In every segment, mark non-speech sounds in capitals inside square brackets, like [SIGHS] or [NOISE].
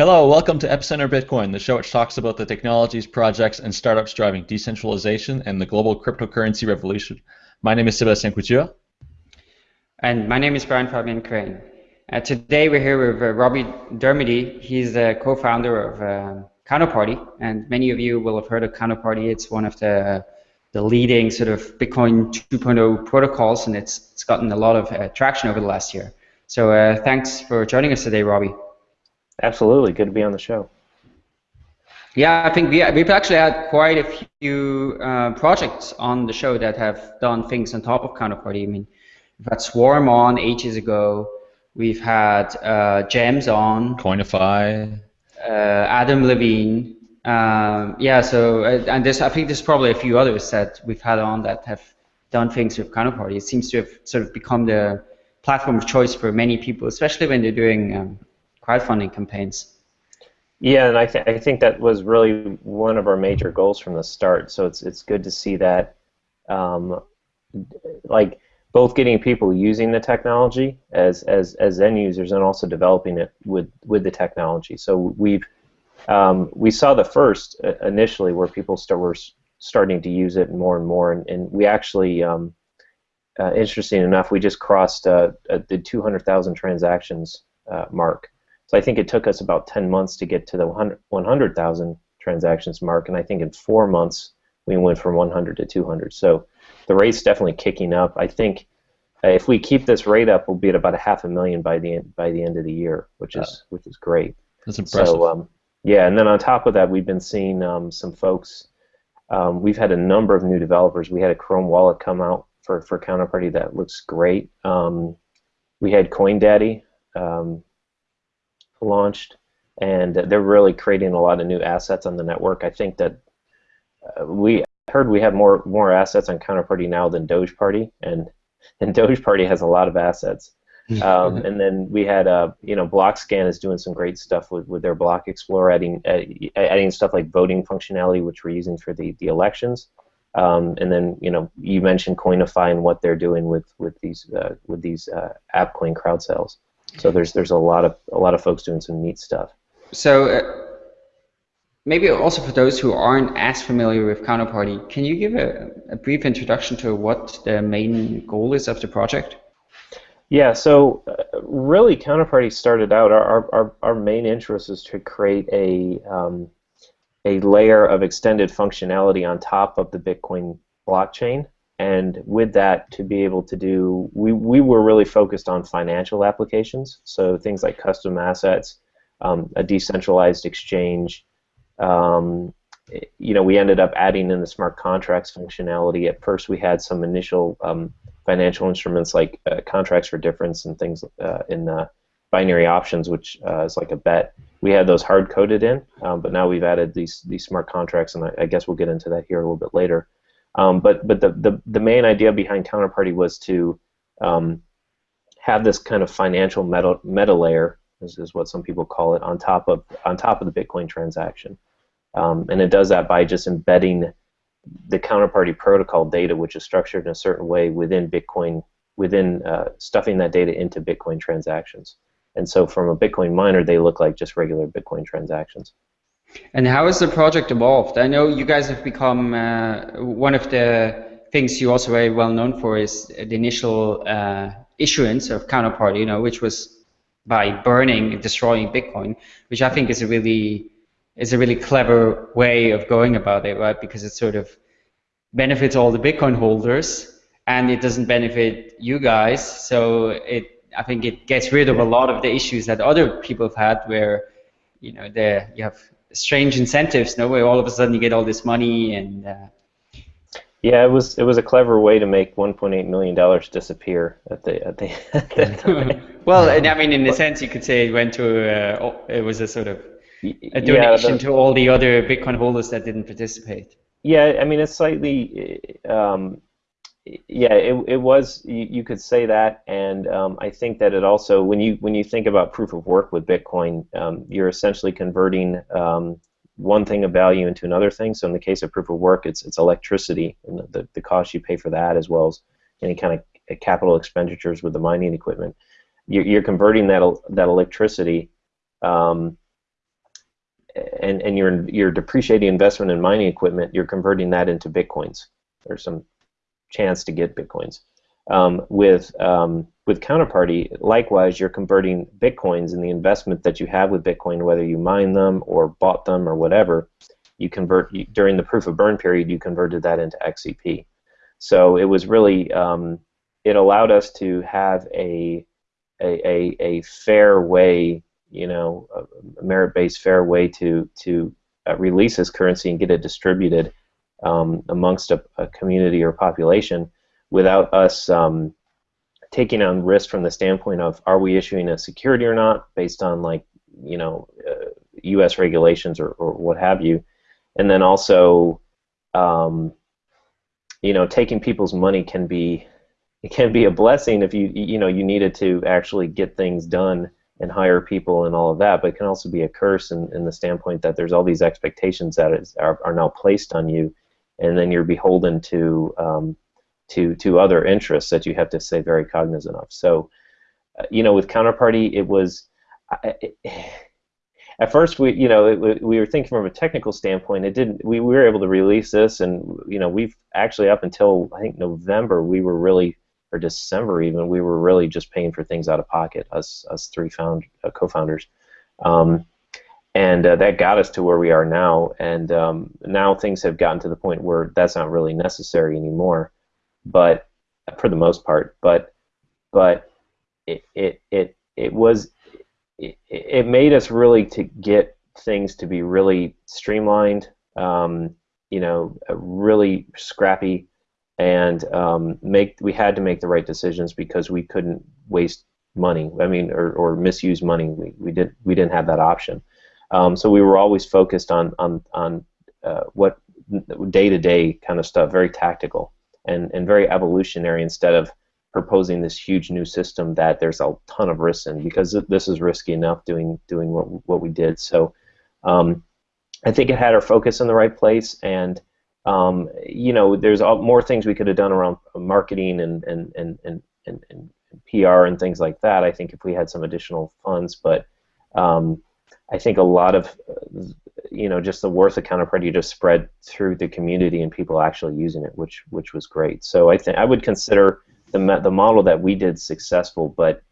Hello, welcome to Epicenter Bitcoin, the show which talks about the technologies, projects, and startups driving decentralization and the global cryptocurrency revolution. My name is Sebastien Couture. And my name is Brian Fabian Crain. Uh, today we're here with uh, Robby Dermody. He's the co-founder of uh, Counterparty, and many of you will have heard of Counterparty. It's one of the the leading sort of Bitcoin 2.0 protocols, and it's it's gotten a lot of uh, traction over the last year. So uh, thanks for joining us today, Robby. Absolutely, good to be on the show. Yeah, I think we, we've actually had quite a few uh, projects on the show that have done things on top of Counterparty. I mean, we've had Swarm on ages ago. We've had uh, Gems on. Koinify. Uh, Adam Levine. Um, yeah, so uh, and there's I think there's probably a few others that we've had on that have done things with Counterparty. It seems to have sort of become the platform of choice for many people, especially when they're doing um, crowdfunding campaigns. Yeah, and I, th- I think that was really one of our major goals from the start. So it's it's good to see that, um, like both getting people using the technology as as as end users and also developing it with with the technology. So we've um, we saw the first uh, initially where people start were starting to use it more and more, and, and we actually. Um, uh, interesting enough, we just crossed uh, uh the 200,000 transactions uh, mark, so I think it took us about 10 months to get to the 100,000 transactions mark, and I think in four months we went from 100 to 200. So the rate's definitely kicking up. I think uh, if we keep this rate up, we'll be at about a half a million by the end, by the end of the year, which is which is great. That's impressive. So um, yeah, and then on top of that, we've been seeing um, some folks. Um, we've had a number of new developers. We had a Chrome wallet come out for for Counterparty that looks great. Um, we had CoinDaddy. Um, launched, and they're really creating a lot of new assets on the network. I think that uh, we heard we have more more assets on Counterparty now than Dogeparty, and [LAUGHS] and Dogeparty has a lot of assets. Um, and then we had, uh, you know, BlockScan is doing some great stuff with, with their Block Explorer, adding uh, adding stuff like voting functionality, which we're using for the the elections. Um, and then, you know, you mentioned Koinify and what they're doing with with these uh, with these uh, AppCoin crowd sales. So there's there's a lot of a lot of folks doing some neat stuff. So uh, maybe also for those who aren't as familiar with Counterparty, can you give a, a, brief introduction to what the main goal is of the project? Yeah, so uh, really Counterparty started out, our, our, our main interest is to create a, um, a layer of extended functionality on top of the Bitcoin blockchain and with that to be able to do we, we were really focused on financial applications. So things like custom assets um, a decentralized exchange um, you know we ended up adding in the smart contracts functionality. At first we had some initial um, financial instruments like uh, contracts for difference and things uh, in uh, binary options which uh, is like a bet. We had those hard coded in um, but now we've added these these smart contracts and I, I guess we'll get into that here a little bit later um, but but the, the, the main idea behind Counterparty was to um, have this kind of financial meta, meta layer, is, is what some people call it, on top of on top of the Bitcoin transaction, um, and it does that by just embedding the Counterparty protocol data, which is structured in a certain way within Bitcoin, within uh, stuffing that data into Bitcoin transactions. And so, from a Bitcoin miner, they look like just regular Bitcoin transactions. And how has the project evolved? I know you guys have become uh, one of the things you also very well known for is the initial uh, issuance of Counterparty, you know, which was by burning and destroying Bitcoin, which I think is a really is a really clever way of going about it, right? Because it sort of benefits all the Bitcoin holders and it doesn't benefit you guys. So it I think it gets rid of a lot of the issues that other people have had where you know there you have strange incentives, no way all of a sudden you get all this money and. Uh, yeah, it was it was a clever way to make 1.8 million dollars disappear at the at the. [LAUGHS] At the [LAUGHS] well, and I mean, in a sense, you could say it went to uh, it was a sort of a donation yeah, to all the other Bitcoin holders that didn't participate. Yeah, I mean, it's slightly um, yeah, it, it was. You, you could say that, and um, I think that it also, when you when you think about proof of work with Bitcoin, um, you're essentially converting um, one thing of value into another thing. So in the case of proof of work, it's it's electricity and the, the, cost you pay for that, as well as any kind of capital expenditures with the mining equipment. You're, you're converting that that electricity um, and and your your depreciating investment in mining equipment, you're converting that into bitcoins. There's some chance to get bitcoins. Um, with um, with counterparty, likewise, you're converting bitcoins in the investment that you have with Bitcoin, whether you mine them or bought them or whatever. You convert you, during the proof of burn period, you converted that into XCP. So it was really um, it allowed us to have a a, a, a fair way, you know, a merit-based fair way to to uh, release this currency and get it distributed um, amongst a, a, community or population without us um, taking on risk from the standpoint of are we issuing a security or not based on like you know uh, U.S. regulations or, or what have you, and then also um, you know taking people's money can be it can be a blessing if you you know you needed to actually get things done and hire people and all of that, but it can also be a curse in, in the standpoint that there's all these expectations that is, are, are now placed on you, and then you're beholden to um, to to other interests that you have to stay very cognizant of. So, uh, you know, with counterparty, it was. [SIGHS] At first, we you know it, we were thinking from a technical standpoint. It didn't. We, we were able to release this, and you know we've actually up until I think November we were really or December even, we were really just paying for things out of pocket, us us three found uh, co-founders, um, and uh, that got us to where we are now. And um, now things have gotten to the point where that's not really necessary anymore, but for the most part. But but it it it, it was it, it made us really to get things to be really streamlined. Um, you know, really scrappy and um, make we had to make the right decisions because we couldn't waste money. I mean, or, or misuse money. We, we did we didn't have that option. Um, so we were always focused on on on uh, what day to day kind of stuff, very tactical and and very evolutionary instead of proposing this huge new system that there's a ton of risks in because this is risky enough doing doing what what we did. So um, I think it had our focus in the right place and um, you know, there's all, more things we could have done around marketing and and, and, and, and, and PR and things like that. I think if we had some additional funds, but um, I think a lot of you know just the worth of counterparty just spread through the community and people actually using it, which which was great. So I think I would consider the the model that we did successful, but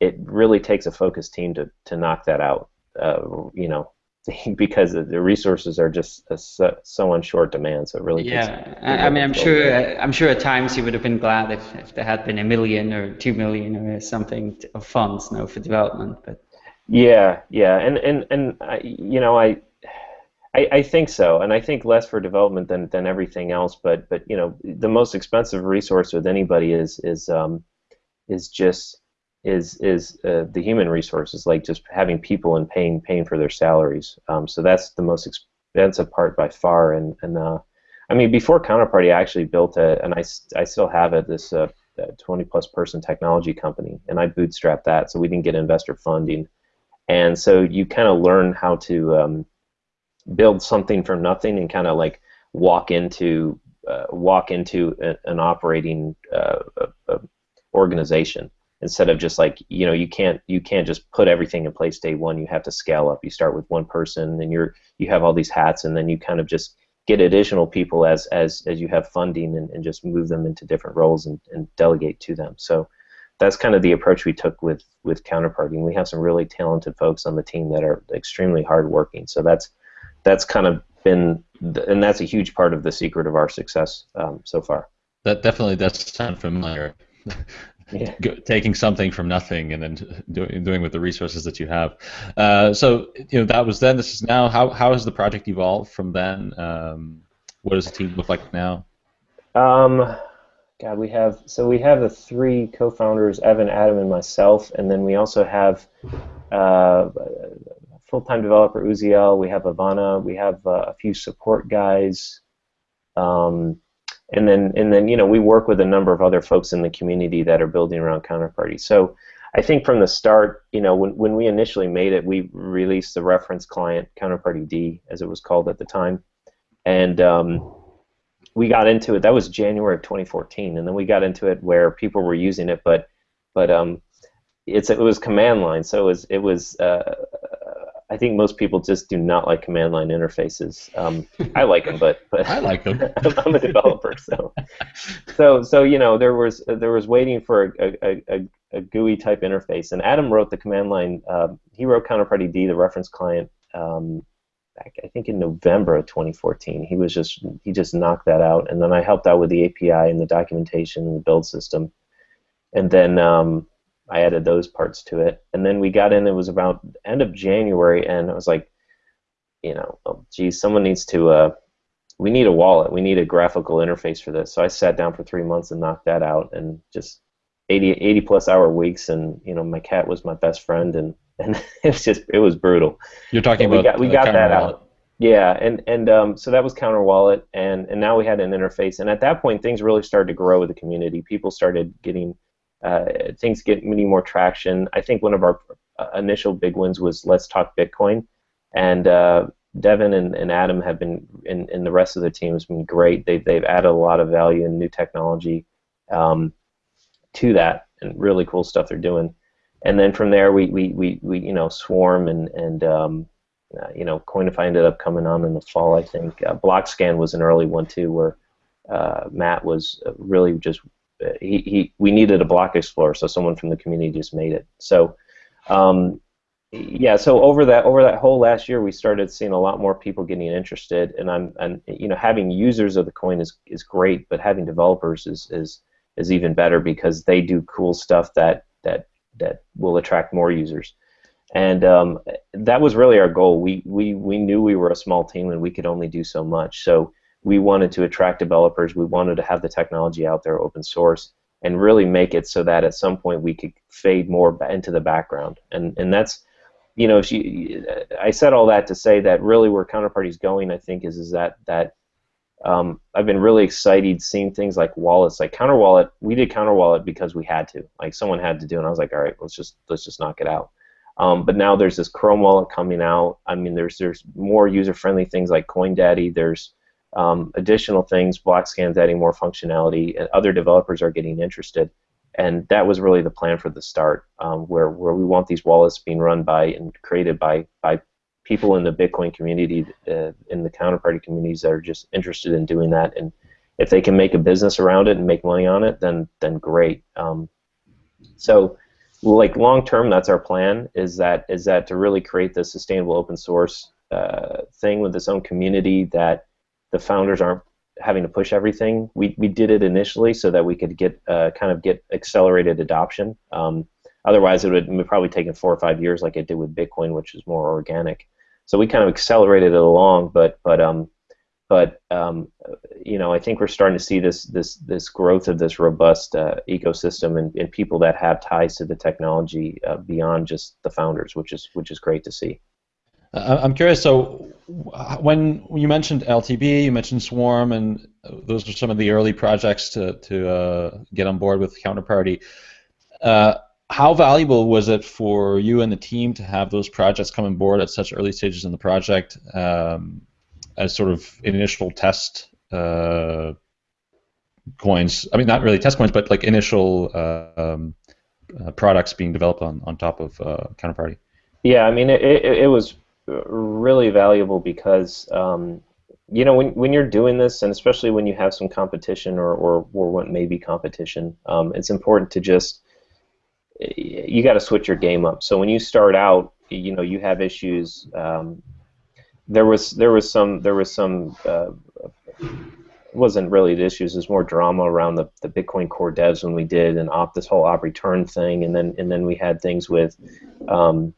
it really takes a focused team to to knock that out. Uh, you know, [LAUGHS] because the resources are just so, so on short demand. So it really yeah. I mean, I'm sure. Uh, I'm sure at times you would have been glad if, if there had been a million or two million or something of funds, you know, for development. But yeah, yeah, and and and I, you know, I, I, I think so, and I think less for development than than everything else. But but you know, the most expensive resource with anybody is is um, is just is is uh, the human resources, like just having people and paying paying for their salaries. Um, so that's the most expensive part by far. And and uh, I mean, before Counterparty, I actually built a, and I, I still have it, this uh, 20 plus person technology company, and I bootstrapped that, so we didn't get investor funding. And so you kind of learn how to um, build something from nothing and kind of like walk into uh, walk into a, an operating uh, organization instead of just like you know you can't you can't just put everything in place day one. You have to scale up. You start with one person and you're you have all these hats and then you kind of just get additional people as as as you have funding and, and just move them into different roles and, and delegate to them. So that's kind of the approach we took with with counterparty and we have some really talented folks on the team that are extremely hardworking so that's that's kind of been and that's a huge part of the secret of our success um, so far that definitely does sound familiar [LAUGHS] yeah. taking something from nothing and then doing doing with the resources that you have. Uh, so you know that was then. This is now. How how has the project evolved from then? Um, what does the team look like now? Um, God, we have so we have the three co-founders, Evan, Adam, and myself, and then we also have uh, full-time developer Ouziel. We have Ivana. We have uh, a few support guys. Um, and then and then you know we work with a number of other folks in the community that are building around counterparty so i think from the start you know when, when we initially made it we released the reference client counterparty d as it was called at the time and um, we got into it that was january of 2014 and then we got into it where people were using it but but um, it's it was command line so it was it was uh, I think most people just do not like command line interfaces. Um, I like them, but but [LAUGHS] I like them. [LAUGHS] I'm a developer, so so so you know there was there was waiting for a, a, a, a GUI type interface, and Adam wrote the command line. Uh, he wrote Counterparty D, the reference client, um, I think in November of 2014. He was just he just knocked that out, and then I helped out with the API and the documentation and the build system, and then. Um, I added those parts to it, and then we got in. It was about end of January, and I was like, you know, oh, geez, someone needs to. Uh, we need a wallet. We need a graphical interface for this. So I sat down for three months and knocked that out, and just 80, 80 plus hour weeks, and you know, my cat was my best friend, and and [LAUGHS] it was just it was brutal. You're talking we about got we got that Wallet. out. Yeah, and and um, so that was Counter Wallet, and and now we had an interface, and at that point things really started to grow with the community. People started getting uh, things getting many more traction. I think one of our uh, initial big wins was Let's Talk Bitcoin, and uh, Devon and, and Adam have been, and, and the rest of the team has been great. They've they've added a lot of value and new technology um, to that, and really cool stuff they're doing. And then from there, we we, we, we you know Swarm and and um, uh, you know Koinify ended up coming on in the fall. I think uh, BlockScan was an early one too, where uh, Matt was uh, really just uh, he, he we needed a block explorer, so someone from the community just made it. So um, yeah, so over that over that whole last year, we started seeing a lot more people getting interested, and I'm and you know having users of the coin is is great, but having developers is is is even better because they do cool stuff that that that will attract more users. And um, that was really our goal. We, we, we knew we were a small team and we could only do so much. So we wanted to attract developers. We wanted to have the technology out there, open source, and really make it so that at some point we could fade more into the background. And and that's, you know, if you, I said all that to say that really where Counterparty's going, I think, is is that that um, I've been really excited seeing things like wallets, like Counter Wallet. We did Counter Wallet because we had to, like someone had to do, and I was like, all right, let's just let's just knock it out. Um, but now there's this Chrome wallet coming out. I mean, there's there's more user-friendly things like CoinDaddy. There's um, additional things. BlockScan's adding more functionality, and other developers are getting interested. And that was really the plan for the start, um, where where we want these wallets being run by and created by by people in the Bitcoin community, uh, in the counterparty communities that are just interested in doing that. And if they can make a business around it and make money on it, then then great. Um, so like long term, that's our plan. Is that is that to really create this sustainable open source uh, thing with its own community that the founders aren't having to push everything. We we did it initially so that we could get uh, kind of get accelerated adoption. Um, otherwise, it would probably taken four or five years, like it did with Bitcoin, which is more organic. So we kind of accelerated it along, but but um, but um, you know, I think we're starting to see this this this growth of this robust uh, ecosystem and, and people that have ties to the technology uh, beyond just the founders, which is which is great to see. Uh, I'm curious. So, when you mentioned LTB, you mentioned Swarm, and those are some of the early projects to to uh, get on board with Counterparty. Uh, how valuable was it for you and the team to have those projects come on board at such early stages in the project um, as sort of initial test uh, coins? I mean, not really test coins, but like initial uh, um, products being developed on, on top of Counterparty. Yeah, I mean, it, it, it was really valuable because um, you know when, when you're doing this and especially when you have some competition or, or, or what may be competition um, it's important to just you got to switch your game up so when you start out you know you have issues um, there was there was some there was some uh, it wasn't really the issues. There's more drama around the, the Bitcoin core devs when we did and op this whole op return thing, and then and then we had things with um,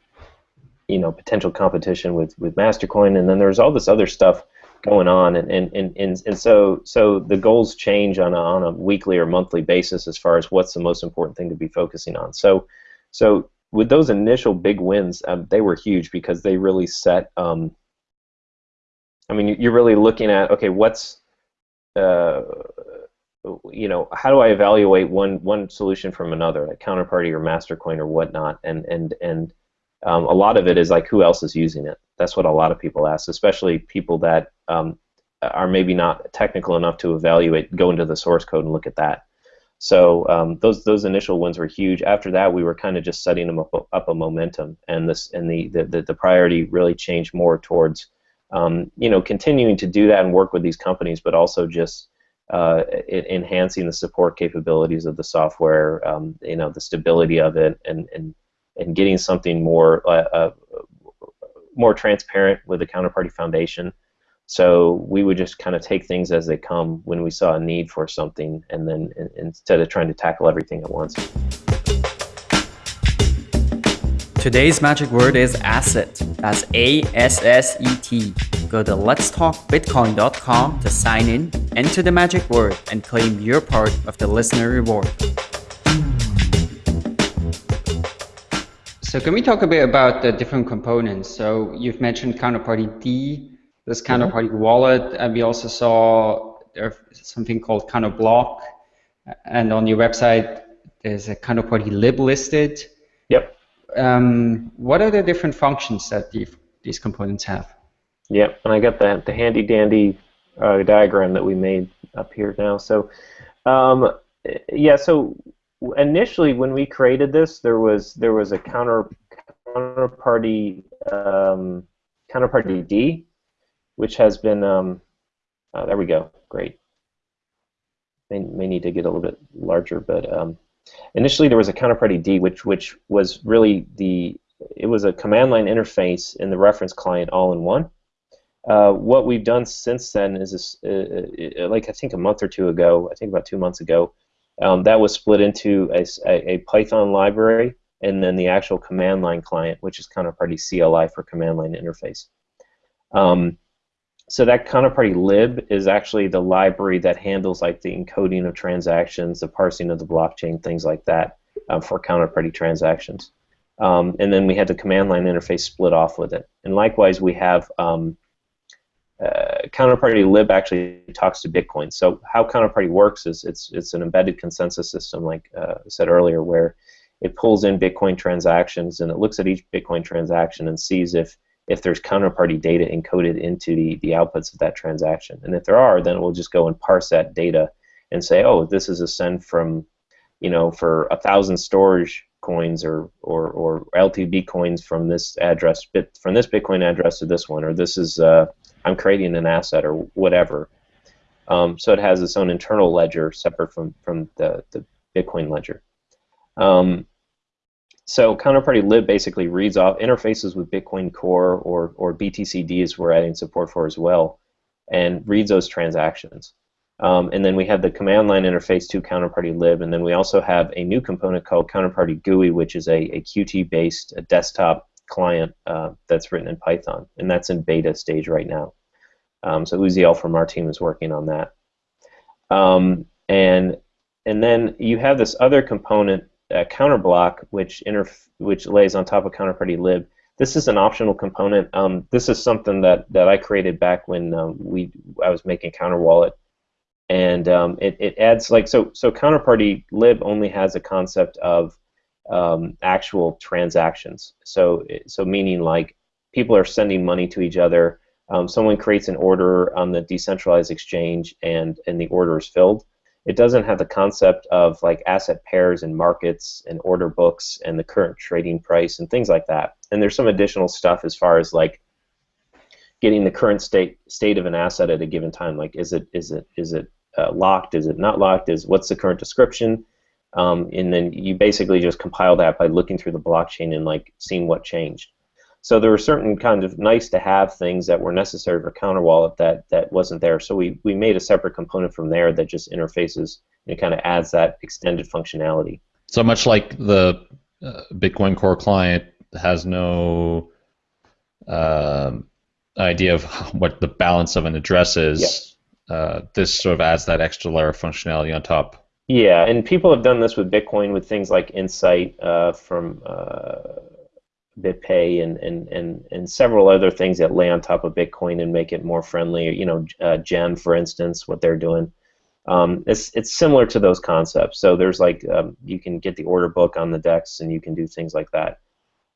you know potential competition with with Mastercoin, and then there was all this other stuff going on, and and, and, and, and so so the goals change on a, on a weekly or monthly basis as far as what's the most important thing to be focusing on. So so with those initial big wins, um, they were huge because they really set. Um, I mean, you're really looking at okay, what's uh, you know, how do I evaluate one one solution from another, like Counterparty or Mastercoin or whatnot, and and and um, a lot of it is like who else is using it. That's what a lot of people ask, especially people that um, are maybe not technical enough to evaluate, go into the source code and look at that. So um, those those initial ones were huge. After that, we were kind of just setting them up, up a momentum, and this and the, the, the priority really changed more towards um, you know continuing to do that and work with these companies, but also just uh, enhancing the support capabilities of the software, um, you know, the stability of it, and and and getting something more uh, uh, more transparent with the counterparty foundation. So we would just kind of take things as they come when we saw a need for something, and then instead of trying to tackle everything at once. Today's magic word is asset. That's A S S E T. Go to letstalkbitcoin.com to sign in, enter the magic word, and claim your part of the listener reward. So can we talk a bit about the different components? So you've mentioned counterparty D, this counterparty mm-hmm. wallet, and we also saw there's something called counterblock, and on your website there's a counterparty lib listed. Yep. Um, what are the different functions that these these components have? Yep, and I got the the handy dandy uh, diagram that we made up here now. So, um, yeah, so initially when we created this, there was there was a counter counterparty um, counterparty D, which has been, um, oh, there we go, great. May, may need to get a little bit larger, but um, initially there was a counterparty D, which which was really the, it was a command line interface in the reference client all in one. Uh, what we've done since then is, this, uh, uh, like I think a month or two ago, I think about two months ago, um, that was split into a, a, Python library and then the actual command line client, which is counterparty CLI for command line interface. Um, so that counterparty lib is actually the library that handles like the encoding of transactions, the parsing of the blockchain, things like that um, for counterparty transactions. Um, and then we had the command line interface split off with it. And likewise, we have um, uh, counterparty lib actually talks to Bitcoin. So how counterparty works is it's it's an embedded consensus system, like uh, I said earlier, where it pulls in Bitcoin transactions and it looks at each Bitcoin transaction and sees if if there's counterparty data encoded into the, the outputs of that transaction. And if there are, then it will just go and parse that data and say, oh, this is a send from, you know, for a thousand storage coins or, or, or LTB coins from this address, bit from this Bitcoin address to this one, or this is, uh, I'm creating an asset or whatever. Um, so it has its own internal ledger separate from, from the, the Bitcoin ledger. Um, so counterparty lib basically reads off interfaces with Bitcoin Core or, or BTCDs we're adding support for as well, and reads those transactions. Um, and then we have the command line interface to counterparty lib, and then we also have a new component called counterparty GUI, which is a, a Qt-based desktop client uh, that's written in Python, and that's in beta stage right now. Um, so Ouziel from our team is working on that. Um, and and then you have this other component uh, counterblock, which which lays on top of counterparty lib. This is an optional component. Um, this is something that, that I created back when um, we I was making counter wallet, and um, it, it adds like so so counterparty lib only has a concept of um, actual transactions. So so meaning like people are sending money to each other. Um, someone creates an order on the decentralized exchange, and and the order is filled it doesn't have the concept of like asset pairs and markets and order books and the current trading price and things like that. And there's some additional stuff as far as like getting the current state state of an asset at a given time. Like is it is it is it uh, locked? Is it not locked? Is what's the current description? Um, and then you basically just compile that by looking through the blockchain and like seeing what changed. So there were certain kind of nice to have things that were necessary for Counterwallet that that wasn't there. So we we made a separate component from there that just interfaces and kind of adds that extended functionality. So much like the uh, Bitcoin Core client has no uh, idea of [LAUGHS] what the balance of an address is. Uh, this sort of adds that extra layer of functionality on top. Yeah, and people have done this with Bitcoin with things like Insight uh, from uh, BitPay and, and, and, and several other things that lay on top of Bitcoin and make it more friendly. You know, uh, Gem, for instance, what they're doing. Um, it's it's similar to those concepts. So there's like um, you can get the order book on the DEX and you can do things like that.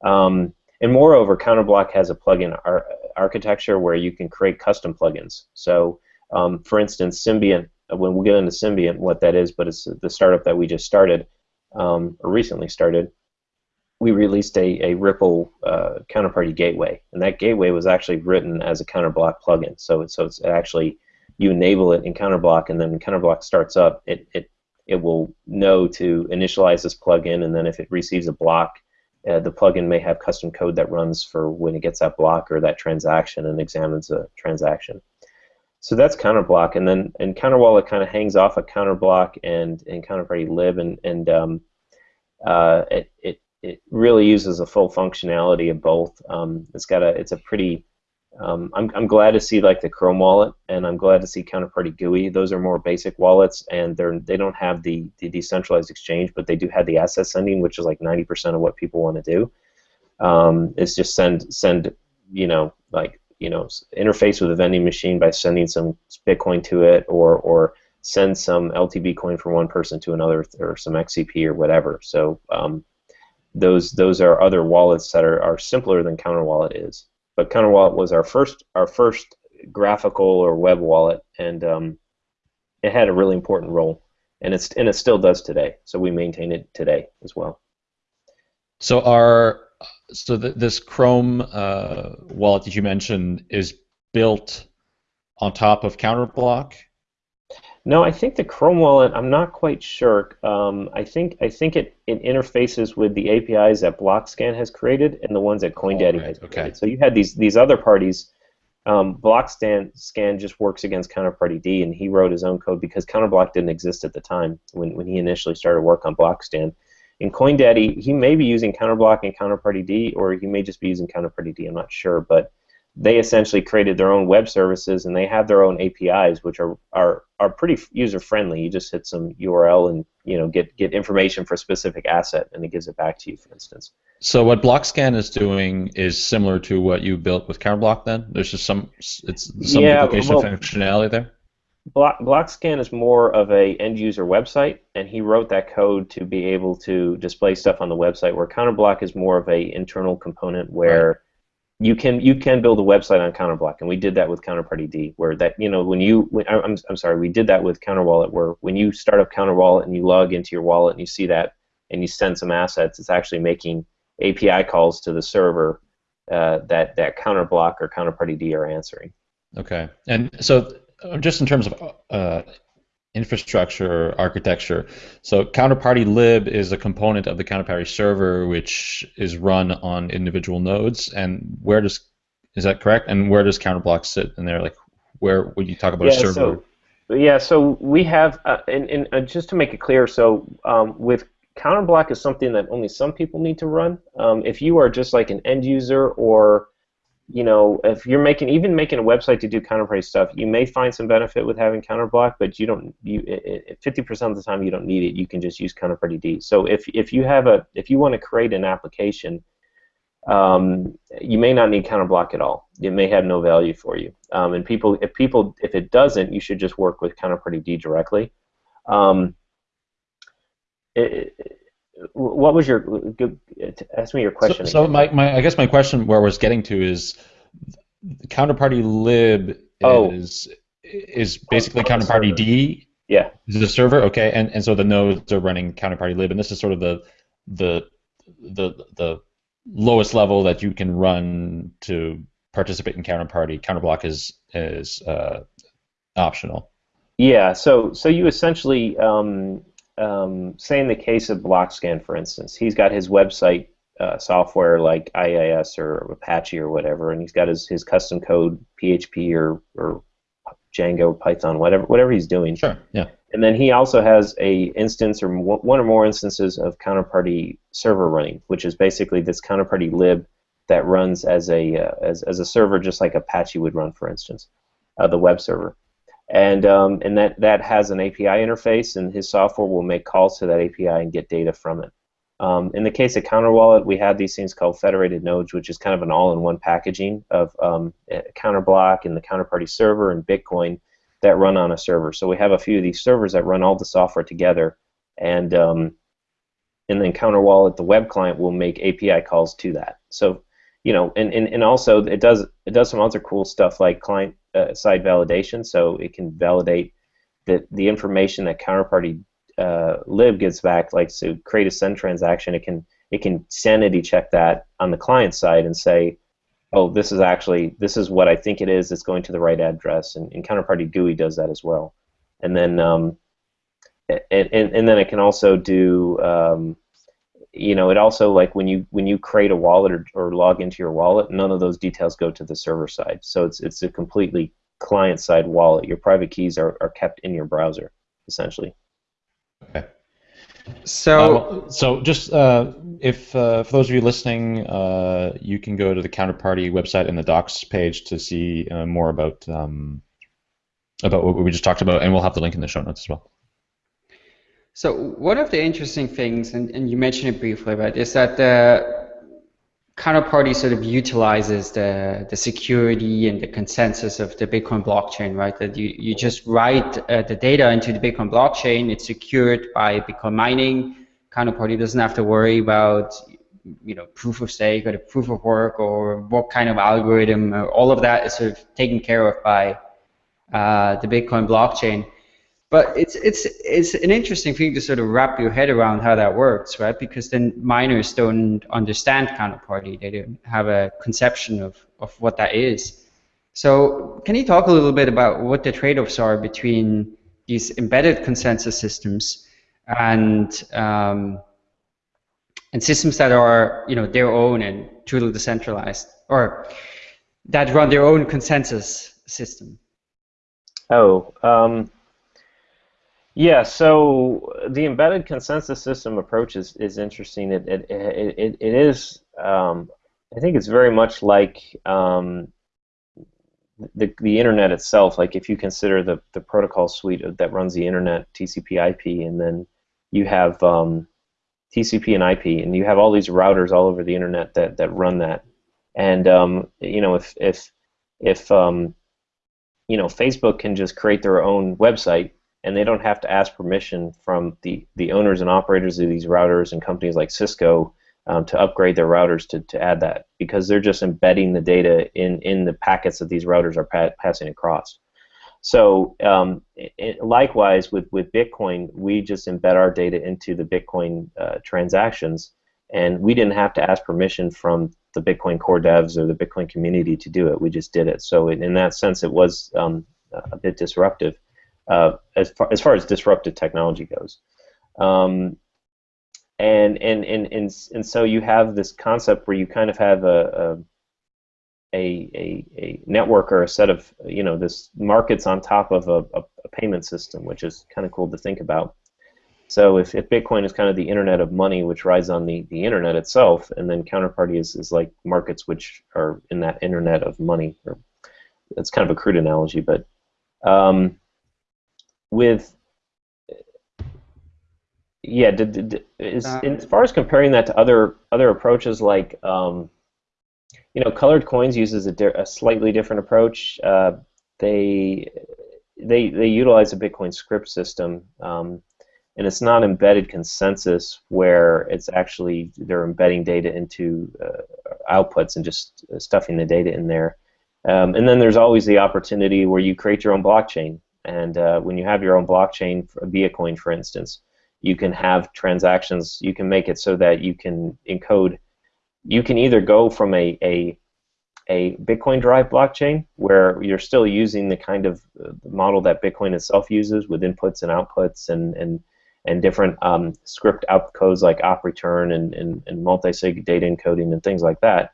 Um, and moreover, Counterblock has a plugin ar- architecture where you can create custom plugins. So um, for instance, Symbiont when we get into Symbiont what that is, but it's the startup that we just started um, or recently started. We released a, a RPL uh, counterparty gateway, and that gateway was actually written as a counterblock plugin. So, so it's actually you enable it in counterblock, and then when counterblock starts up, it, it it will know to initialize this plugin, and then if it receives a block, uh, the plugin may have custom code that runs for when it gets that block or that transaction and examines a transaction. So that's counterblock, and then and counterwallet kind of hangs off a of counterblock and and counterparty lib, and and um, uh, it, it it really uses a full functionality of both. Um, it's got a it's a pretty um, I'm, I'm glad to see like the Chrome wallet, and I'm glad to see Counterparty GUI. Those are more basic wallets, and they're they don't have the, the decentralized exchange, but they do have the asset sending, which is like 90% of what people want to do. Um, it's just send send you know like you know interface with a vending machine by sending some Bitcoin to it, or or send some LTB coin from one person to another, or some XCP or whatever. So um, those those are other wallets that are, are simpler than Counterwallet is but Counterwallet was our first our first graphical or web wallet, and um, it had a really important role, and it's and it still does today. So we maintain it today as well. So our so th this Chrome uh, wallet that you mentioned is built on top of Counterblock. No, I think the Chrome wallet. I'm not quite sure. Um, I think I think it, it interfaces with the APIs that Blockscan has created and the ones that CoinDaddy right, has created. Okay. So you had these these other parties. Um, Blockscan scan just works against Counterparty D, and he wrote his own code because Counterblock didn't exist at the time when, when he initially started work on Blockscan. In CoinDaddy, he may be using Counterblock and Counterparty D, or he may just be using Counterparty D. I'm not sure, but they essentially created their own web services and they have their own APIs, which are are, are pretty user friendly. You just hit some URL and you know get get information for a specific asset, and it gives it back to you, for instance. So what Blockscan is doing is similar to what you built with Counterblock. Then there's just some it's some yeah, duplication well, functionality there. Block, Blockscan is more of a end user website, and he wrote that code to be able to display stuff on the website. Where Counterblock is more of a internal component where right you can you can build a website on Counterblock, and we did that with Counterparty D, where that you know when you when, I'm I'm sorry, we did that with Counterwallet, where when you start up Counterwallet and you log into your wallet and you see that and you send some assets, it's actually making API calls to the server uh, that that Counterblock or Counterparty D are answering. Okay, and so just in terms of uh, infrastructure architecture. So counterparty lib is a component of the counterparty server which is run on individual nodes. And where does is that correct? And where does counterblock sit in there? Like where would you talk about yeah, a server? So, yeah, so we have, uh, and, and uh, just to make it clear, so um, with counterblock is something that only some people need to run. Um, if you are just like an end user or you know, if you're making even making a website to do counterparty stuff, you may find some benefit with having counterblock, but you don't. You 50% of the time you don't need it. You can just use counterparty D. So if if you have a if you want to create an application, um, you may not need counterblock at all. It may have no value for you. Um, and people, if people, if it doesn't, you should just work with counterparty D directly. Um, it, what was your ask me your question? So, so my, my I guess my question where I was getting to is counterparty lib oh. is is basically oh, counterparty D. Yeah. Is the server okay? And and so the nodes are running counterparty lib, and this is sort of the the the the lowest level that you can run to participate in counterparty. Counterblock is is uh, optional. Yeah. So so you essentially um, um, say in the case of Blockscan, for instance, he's got his website uh, software like IIS or Apache or whatever, and he's got his, his custom code PHP or, or Django, Python, whatever whatever he's doing. Sure. Yeah. And then he also has a instance or one or more instances of counterparty server running, which is basically this counterparty lib that runs as a uh, as, as a server, just like Apache would run, for instance, uh, the web server and um, and that that has an API interface, and his software will make calls to that API and get data from it. Um, in the case of Counterwallet, we have these things called federated nodes, which is kind of an all-in-one packaging of um, Counterblock and the Counterparty server and Bitcoin that run on a server. So we have a few of these servers that run all the software together, and um, and then Counterwallet, the web client, will make API calls to that. So you know, and, and, and also it does it does some other cool stuff like client uh, side validation, so it can validate that the information that counterparty uh, lib gets back, like to create a send transaction, it can it can sanity check that on the client side and say, oh, this is actually this is what I think it is. It's going to the right address, and, and counterparty GUI does that as well. And then um, and, and, and then it can also do um, you know it also like when you when you create a wallet or, or log into your wallet, none of those details go to the server side. So it's it's a completely client side wallet. Your private keys are, are kept in your browser essentially. Okay. So, uh, so just uh, if uh, for those of you listening, uh, you can go to the counterparty website in the docs page to see uh, more about um, about what we just talked about, and we'll have the link in the show notes as well. So one of the interesting things, and, and you mentioned it briefly, right, is that the counterparty sort of utilizes the, the security and the consensus of the Bitcoin blockchain, right? That you, you just write uh, the data into the Bitcoin blockchain, it's secured by Bitcoin mining. Counterparty doesn't have to worry about you know proof of stake or the proof of work or what kind of algorithm. all of that is sort of taken care of by uh, the Bitcoin blockchain. But it's it's it's an interesting thing to sort of wrap your head around how that works, right? Because then miners don't understand counterparty; they don't have a conception of of what that is. So, can you talk a little bit about what the trade-offs are between these embedded consensus systems and um, and systems that are you know their own and truly decentralized, or that run their own consensus system? Oh, um, yeah, so the embedded consensus system approach is, is interesting. It, it, it, it is, um, I think it's very much like um, the, the internet itself. Like if you consider the, the protocol suite that runs the internet, TCP IP, and then you have um, TCP and IP, and you have all these routers all over the internet that, that run that. And um, you know, if if if um, you know, Facebook can just create their own website and they don't have to ask permission from the, the owners and operators of these routers and companies like Cisco um, to upgrade their routers to, to add that because they're just embedding the data in, in the packets that these routers are pa passing across. So um, it, likewise with, with Bitcoin, we just embed our data into the Bitcoin uh, transactions and we didn't have to ask permission from the Bitcoin core devs or the Bitcoin community to do it. We just did it. So in, in that sense, it was um, a bit disruptive uh, as far as far as disruptive technology goes. Um, and, and, and, and, and so you have this concept where you kind of have a, a, a, a network or a set of, you know, this markets on top of a, a, a payment system, which is kind of cool to think about. So if, if Bitcoin is kind of the internet of money, which rides on the, the internet itself, and then counterparty is, is like markets which are in that internet of money. Or, it's kind of a crude analogy, but um, with yeah, did, did, is, uh, as far as comparing that to other other approaches like um, you know, colored coins uses a, a slightly different approach. Uh, they they they utilize a Bitcoin script system, um, and it's not embedded consensus where it's actually they're embedding data into uh, outputs and just stuffing the data in there. Um, and then there's always the opportunity where you create your own blockchain. And uh, when you have your own blockchain, a coin, for instance, you can have transactions. You can make it so that you can encode. You can either go from a a, a Bitcoin derived blockchain where you're still using the kind of uh, model that Bitcoin itself uses with inputs and outputs and and and different um, script opcodes like op return and, and, and multi-sig data encoding and things like that.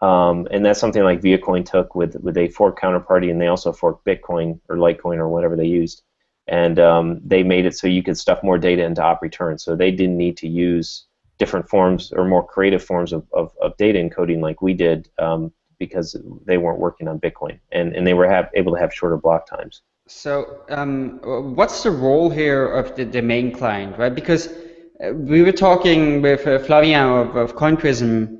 Um, and that's something like Viacoin took with with a fork counterparty, and they also forked Bitcoin or Litecoin or whatever they used, and um, they made it so you could stuff more data into op return. So they didn't need to use different forms or more creative forms of, of, of data encoding like we did um, because they weren't working on Bitcoin, and and they were have, able to have shorter block times. So um, what's the role here of the main client, right? Because uh, we were talking with uh, Flavien of, of CoinPrism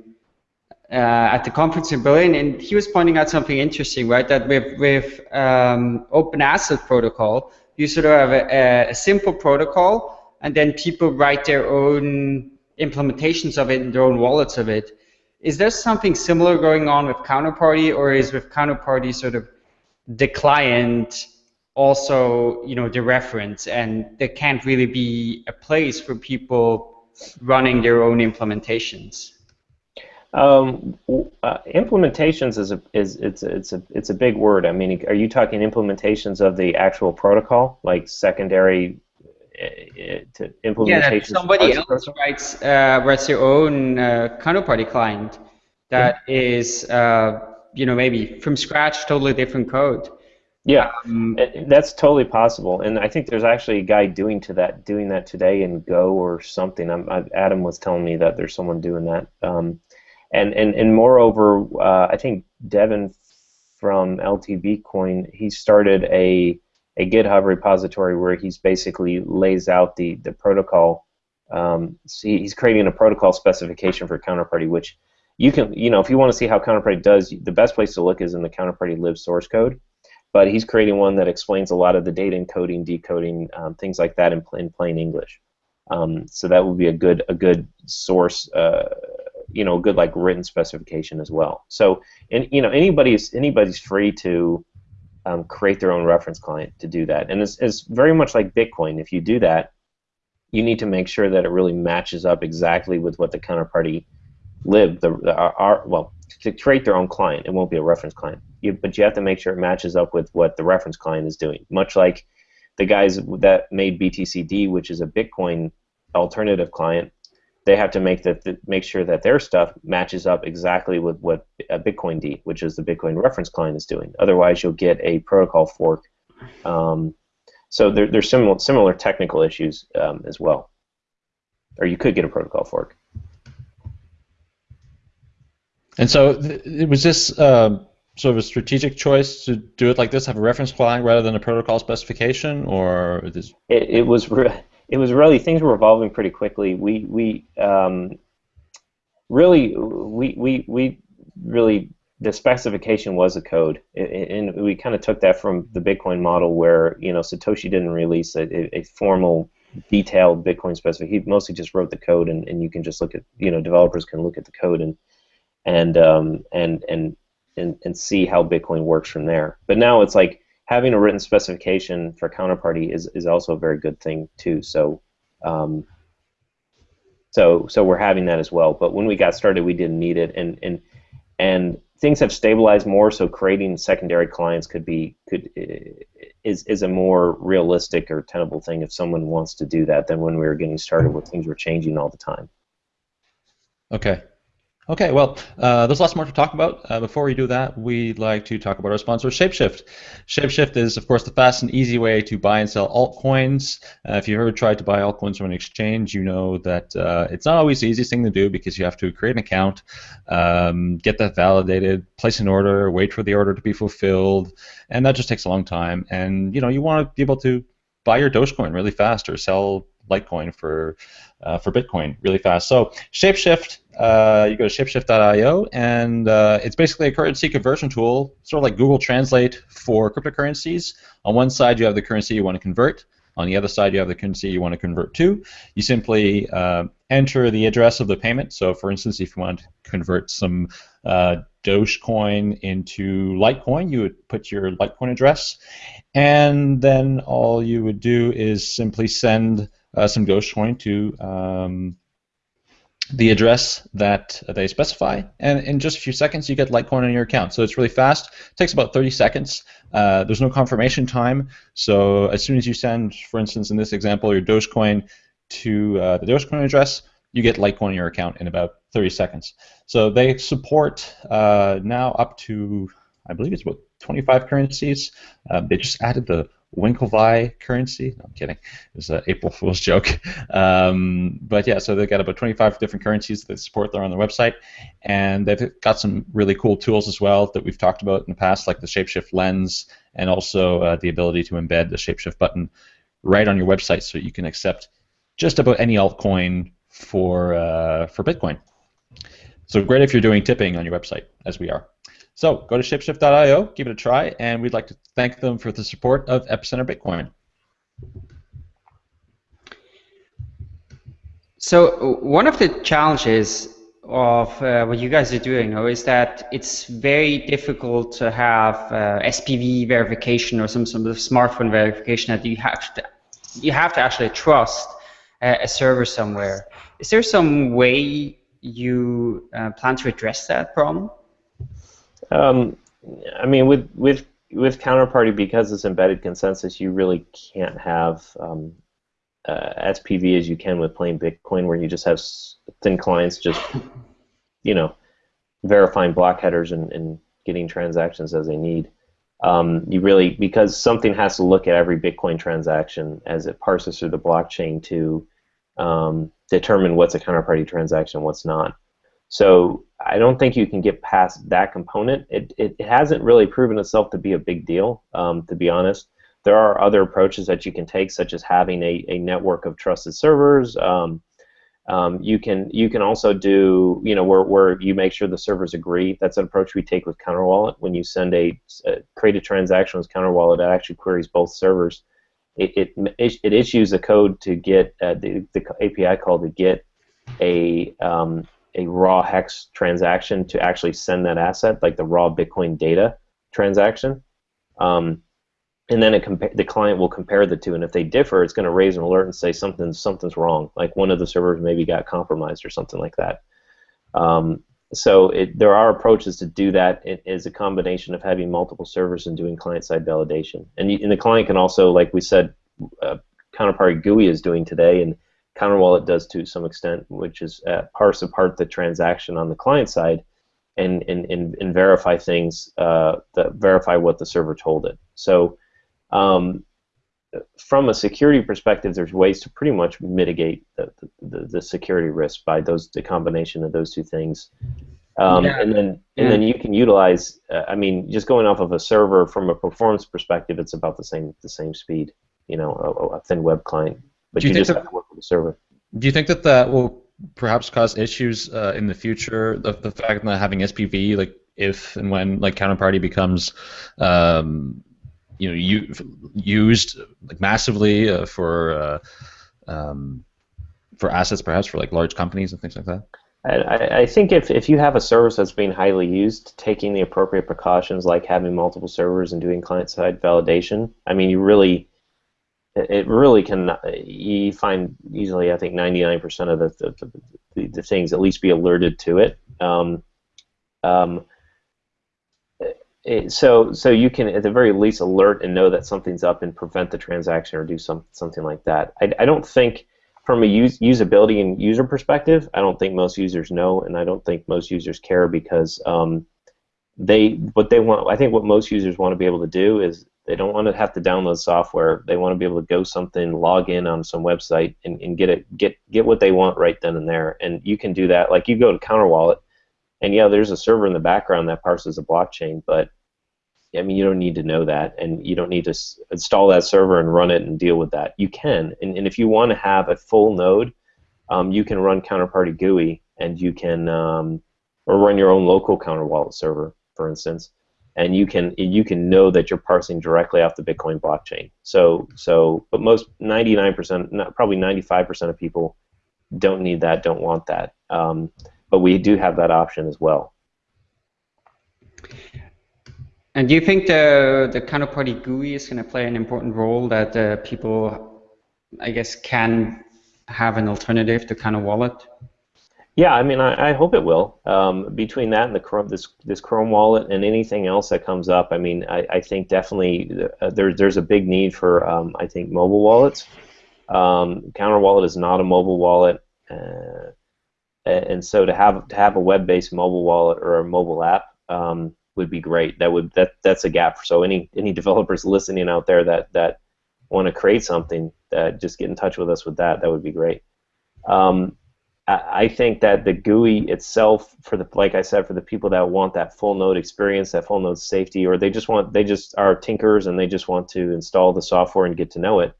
uh, at the conference in Berlin, and he was pointing out something interesting, right? That with with um, Open Asset Protocol, you sort of have a, a, simple protocol, and then people write their own implementations of it and their own wallets of it. Is there something similar going on with Counterparty, or is with Counterparty sort of the client also you know the reference, and there can't really be a place for people running their own implementations. Um, uh, implementations is a is it's it's a it's a big word. I mean, are you talking implementations of the actual protocol, like secondary uh, to implementation? Yeah, somebody else writes uh, writes their own uh, counterparty client that yeah. is uh, you know maybe from scratch, totally different code. Yeah, um, that's totally possible, and I think there's actually a guy doing to that doing that today in Go or something. I, Adam was telling me that there's someone doing that. Um, and and and moreover, uh, I think Devon from LT Bitcoin, he started a a GitHub repository where he's basically lays out the the protocol. Um, so he's creating a protocol specification for Counterparty, which you can, you know, if you want to see how Counterparty does, the best place to look is in the Counterparty lib source code. But he's creating one that explains a lot of the data encoding, decoding, um, things like that in, in plain English. Um, so that would be a good a good source uh, you know a good like written specification as well. So and you know anybody's anybody's free to um, create their own reference client to do that, and it's, it's very much like Bitcoin. If you do that, you need to make sure that it really matches up exactly with what the counterparty lib the, the our, our, well to create their own client. It won't be a reference client, you, but you have to make sure it matches up with what the reference client is doing. Much like the guys that made BTCD, which is a Bitcoin alternative client, they have to make that make sure that their stuff matches up exactly with what a Bitcoin D, which is the Bitcoin reference client, is doing. Otherwise, you'll get a protocol fork. Um, so there, there's similar similar technical issues um, as well, or you could get a protocol fork. And so, th- was this uh, sort of a strategic choice to do it like this, have a reference client rather than a protocol specification, or this? It, it was. Re- it was really things were evolving pretty quickly. We we um, really we we we really the specification was a code, and we kind of took that from the Bitcoin model where you know Satoshi didn't release a, a formal detailed Bitcoin specification. He mostly just wrote the code, and, and you can just look at you know developers can look at the code and and um, and and and and see how Bitcoin works from there. But now it's like having a written specification for counterparty is, is also a very good thing too. So, um, so so we're having that as well. But when we got started, we didn't need it, and and and things have stabilized more. So creating secondary clients could be could is is a more realistic or tenable thing if someone wants to do that than when we were getting started, where things were changing all the time. Okay. Okay, well, uh, there's lots more to talk about. Uh, before we do that, we'd like to talk about our sponsor, Shapeshift. Shapeshift is, of course, the fast and easy way to buy and sell altcoins. Uh, if you've ever tried to buy altcoins from an exchange, you know that uh, it's not always the easiest thing to do because you have to create an account, um, get that validated, place an order, wait for the order to be fulfilled, and that just takes a long time. And you know, you want to be able to buy your Dogecoin really fast or sell Litecoin for uh, for Bitcoin really fast. So Shapeshift, uh, you go to shapeshift.io, and uh, it's basically a currency conversion tool, sort of like Google Translate for cryptocurrencies. On one side, you have the currency you want to convert. On the other side, you have the currency you want to convert to. You simply uh, enter the address of the payment. So, for instance, if you want to convert some uh, Dogecoin into Litecoin, you would put your Litecoin address, and then all you would do is simply send uh, some Dogecoin to um, the address that they specify, and in just a few seconds you get Litecoin on your account. So it's really fast. It takes about 30 seconds. Uh, there's no confirmation time. So as soon as you send, for instance, in this example, your Dogecoin to uh, the Dogecoin address, you get Litecoin in your account in about 30 seconds. So they support uh, now up to, I believe it's about 25 currencies. Uh, they just added the Winklevi currency. No, I'm kidding. It was an April [LAUGHS] Fool's joke. Um, but yeah, so they've got about 25 different currencies that support there on their website, and they've got some really cool tools as well that we've talked about in the past, like the Shapeshift lens, and also uh, the ability to embed the Shapeshift button right on your website, so you can accept just about any altcoin for uh, for Bitcoin. So great if you're doing tipping on your website, as we are. So go to shapeshift.io, give it a try, and we'd like to thank them for the support of Epicenter Bitcoin. So one of the challenges of uh, what you guys are doing, though, is that it's very difficult to have uh, SPV verification or some sort of smartphone verification that you have to you have to actually trust uh, a server somewhere. Is there some way you uh, plan to address that problem? Um, I mean, with with with counterparty because it's embedded consensus, you really can't have um, uh, as you can with plain Bitcoin, where you just have thin clients just, you know, verifying block headers and, and getting transactions as they need. Um, you really because something has to look at every Bitcoin transaction as it parses through the blockchain to um, determine what's a counterparty transaction, what's not. So I don't think you can get past that component. It, it, hasn't really proven itself to be a big deal, um, to be honest. There are other approaches that you can take, such as having a, a network of trusted servers. Um, um, you can you can also do you know where, where you make sure the servers agree. That's an approach we take with CounterWallet. When you send a, a create a transaction with CounterWallet, it actually queries both servers. It, it, it issues a code to get uh, the, the API call to get a um, a raw hex transaction to actually send that asset, like the raw Bitcoin data transaction. Um, and then the client will compare the two, and if they differ, it's going to raise an alert and say something something's wrong, like one of the servers maybe got compromised or something like that. Um, so it, there are approaches to do that. It is a combination of having multiple servers and doing client-side validation. And, you, and, the client can also, like we said, uh, Counterparty GUI is doing today, and CounterWallet does to some extent, which is uh, parse apart the transaction on the client side and, and, and, and verify things, uh, that verify what the server told it. So um, from a security perspective, there's ways to pretty much mitigate the, the, the security risk by those the combination of those two things. Um, yeah. And then and yeah. then you can utilize. Uh, I mean, just going off of a server from a performance perspective, it's about the same the same speed. You know, a, a thin web client but you, you just that, have to work with the server. Do you think that that will perhaps cause issues uh, in the future? The, the fact that having SPV, like if and when like counterparty becomes, um, you know, you, used like massively uh, for uh, um, for assets, perhaps for like large companies and things like that. I, I think if, if you have a service that's being highly used, taking the appropriate precautions like having multiple servers and doing client-side validation, I mean, you really it really can you find easily I think 99% of the, the, the, the, things at least be alerted to it. Um, um, it, so so you can at the very least alert and know that something's up and prevent the transaction or do some something like that. I, I don't think from a use, usability and user perspective, I don't think most users know, and I don't think most users care because um, they what they want. I think what most users want to be able to do is they don't want to have to download software. They want to be able to go something, log in on some website, and, and get it get get what they want right then and there. And you can do that. Like you go to CounterWallet, and yeah, there's a server in the background that parses a blockchain, but I mean, you don't need to know that, and you don't need to install that server and run it and deal with that. You can, and, and if you want to have a full node, um, you can run Counterparty GUI, and you can, um, or run your own local CounterWallet server, for instance, and you can you can know that you're parsing directly off the Bitcoin blockchain. So so, but most 99%, not, probably 95% of people don't need that, don't want that. Um, but we do have that option as well. And do you think the the counterparty GUI is going to play an important role that uh, people, I guess, can have an alternative to CounterWallet? Yeah, I mean, I, I hope it will. Um, between that and the Chrome, this this Chrome wallet and anything else that comes up, I mean, I, I think definitely uh, there's there's a big need for um, I think mobile wallets. Um, Counter Wallet is not a mobile wallet, uh, and so to have to have a web-based mobile wallet or a mobile app um, would be great. That would that that's a gap. So any any [LAUGHS] developers listening out there that that want to create something, that just get in touch with us with that. That would be great. Um, I think that the GUI itself, for the like I said, for the people that want that full node experience, that full node safety, or they just want they just are tinkers and they just want to install the software and get to know it.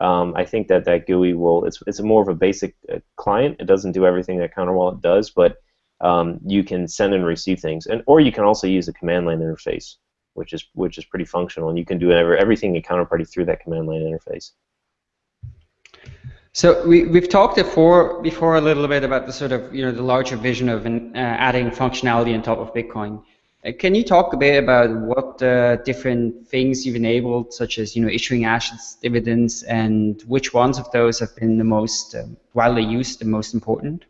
Um, I think that that GUI will it's it's more of a basic uh, client. It doesn't do everything that CounterWallet does, but um, you can send and receive things, and or you can also use a command line interface, which is which is pretty functional, and you can do everything in Counterparty through that command line interface. So we, we've talked before before a little bit about the sort of you know the larger vision of uh, adding functionality on top of Bitcoin. Uh, can you talk a bit about what uh, different things you've enabled, such as you know issuing assets, dividends, and which ones of those have been the most uh, widely used, the most important?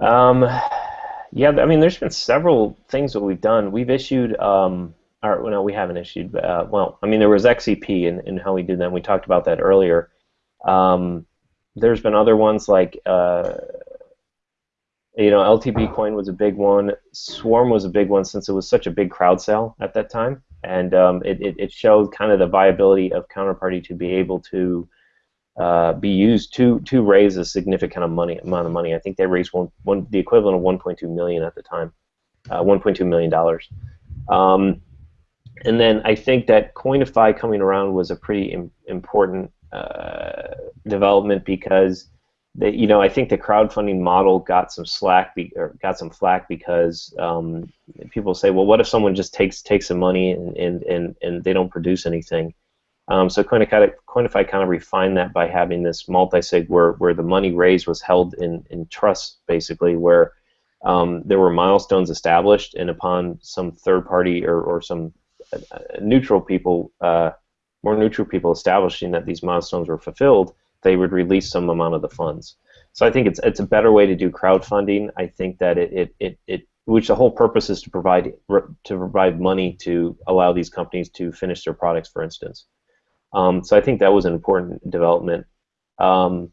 Um, yeah, I mean, there's been several things that we've done. We've issued, um, no, we haven't issued. Uh, well, I mean, there was XCP and, and how we did that. We talked about that earlier. Um, there's been other ones like, uh, you know, LTB coin was a big one. Swarm was a big one since it was such a big crowd sale at that time, and um, it, it, it, showed kind of the viability of Counterparty to be able to uh, be used to to raise a significant of money amount of money. I think they raised one, one the equivalent of 1.2 million at the time, uh, 1.2 million dollars. Um, and then I think that Koinify coming around was a pretty Im important uh, development because they, you know, I think the crowdfunding model got some slack be, or got some flack because um, people say, well, what if someone just takes takes some money and and, and, and they don't produce anything? Um, so Koinify, Koinify kind of refined that by having this multi-sig where, where the money raised was held in, in trust, basically, where um, there were milestones established, and upon some third party or, or some uh, neutral people uh, more neutral people establishing that these milestones were fulfilled, they would release some amount of the funds. So I think it's it's a better way to do crowdfunding. I think that it it, it, it which the whole purpose is to provide to provide money to allow these companies to finish their products, for instance. Um, so I think that was an important development. Um,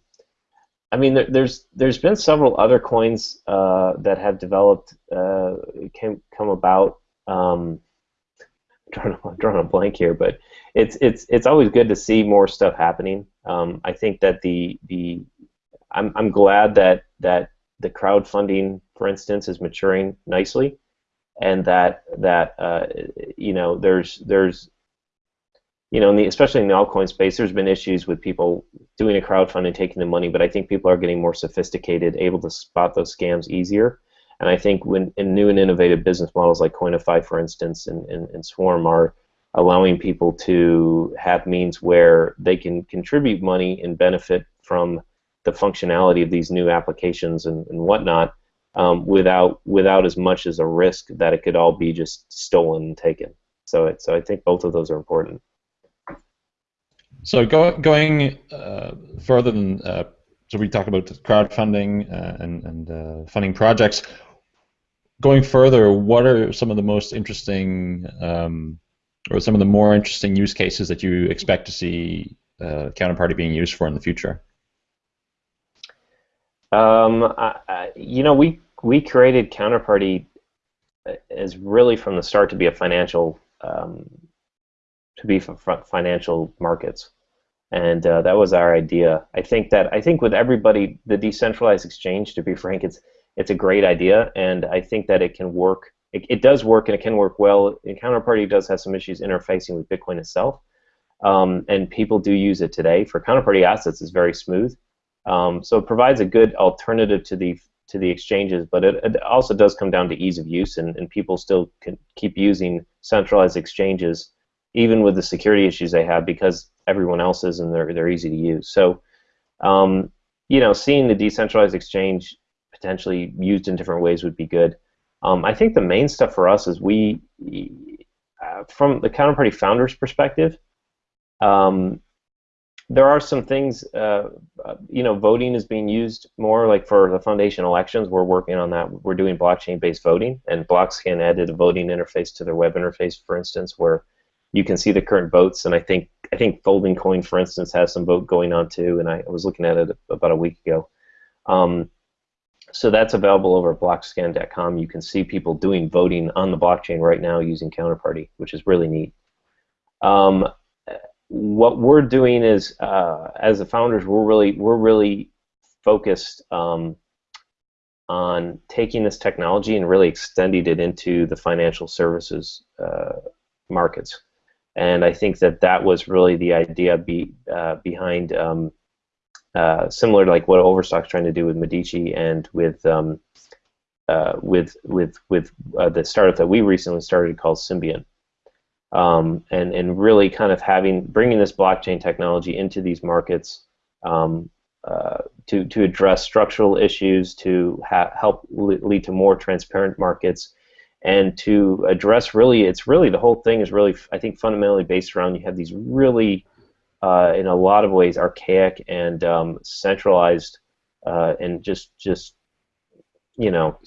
I mean, there, there's there's been several other coins uh, that have developed, uh, came come about. Um, drawing, I'm [LAUGHS] drawing a blank here, but it's it's it's always good to see more stuff happening. Um, I think that the the I'm I'm glad that that the crowdfunding, for instance, is maturing nicely, and that that uh, you know there's there's you know, in the, especially in the altcoin space, there's been issues with people doing a crowdfunding, taking the money, but I think people are getting more sophisticated, able to spot those scams easier. And I think when in new and innovative business models like Koinify, for instance, and, and, and Swarm are allowing people to have means where they can contribute money and benefit from the functionality of these new applications and, and whatnot um, without without as much as a risk that it could all be just stolen and taken. So it, so I think both of those are important. So go, going uh, further than uh, so we talk about crowdfunding uh, and, and uh, funding projects going further, what are some of the most interesting um, or some of the more interesting use cases that you expect to see uh, counterparty being used for in the future? Um, I, you know, we we created counterparty as really from the start to be a financial um, to be financial markets, and uh, that was our idea. I think that I think with everybody, the decentralized exchange, to be frank, it's it's a great idea, and I think that it can work. It, it does work, and it can work well. And Counterparty does have some issues interfacing with Bitcoin itself, um, and people do use it today. For Counterparty assets, it's very smooth, um, so it provides a good alternative to the to the exchanges. But it, it also does come down to ease of use, and, and people still can keep using centralized exchanges even with the security issues they have because everyone else is and they're they're easy to use. So, um, you know, seeing the decentralized exchange potentially used in different ways would be good. Um, I think the main stuff for us is we, uh, from the counterparty founders' perspective, um, there are some things, uh, uh, you know, voting is being used more, like for the foundation elections, we're working on that. We're doing blockchain-based voting, and Blockscan added a voting interface to their web interface, for instance, where you can see the current votes, and I think I think Folding Coin, for instance, has some vote going on too, and I was looking at it about a week ago. Um, so that's available over at blockscan.com. You can see people doing voting on the blockchain right now using Counterparty, which is really neat. Um, what we're doing is, uh, as the founders, we're really we're really focused um, on taking this technology and really extending it into the financial services uh, markets. And I think that that was really the idea be, uh, behind um, uh, similar to like what Overstock's trying to do with Medici and with um, uh, with with with uh, the startup that we recently started called Symbiont, um, and and really kind of having bringing this blockchain technology into these markets um, uh, to to address structural issues, to help lead to more transparent markets, and to address really, it's really the whole thing is really I think fundamentally based around you have these really uh, in a lot of ways archaic and um, centralized uh, and just just you know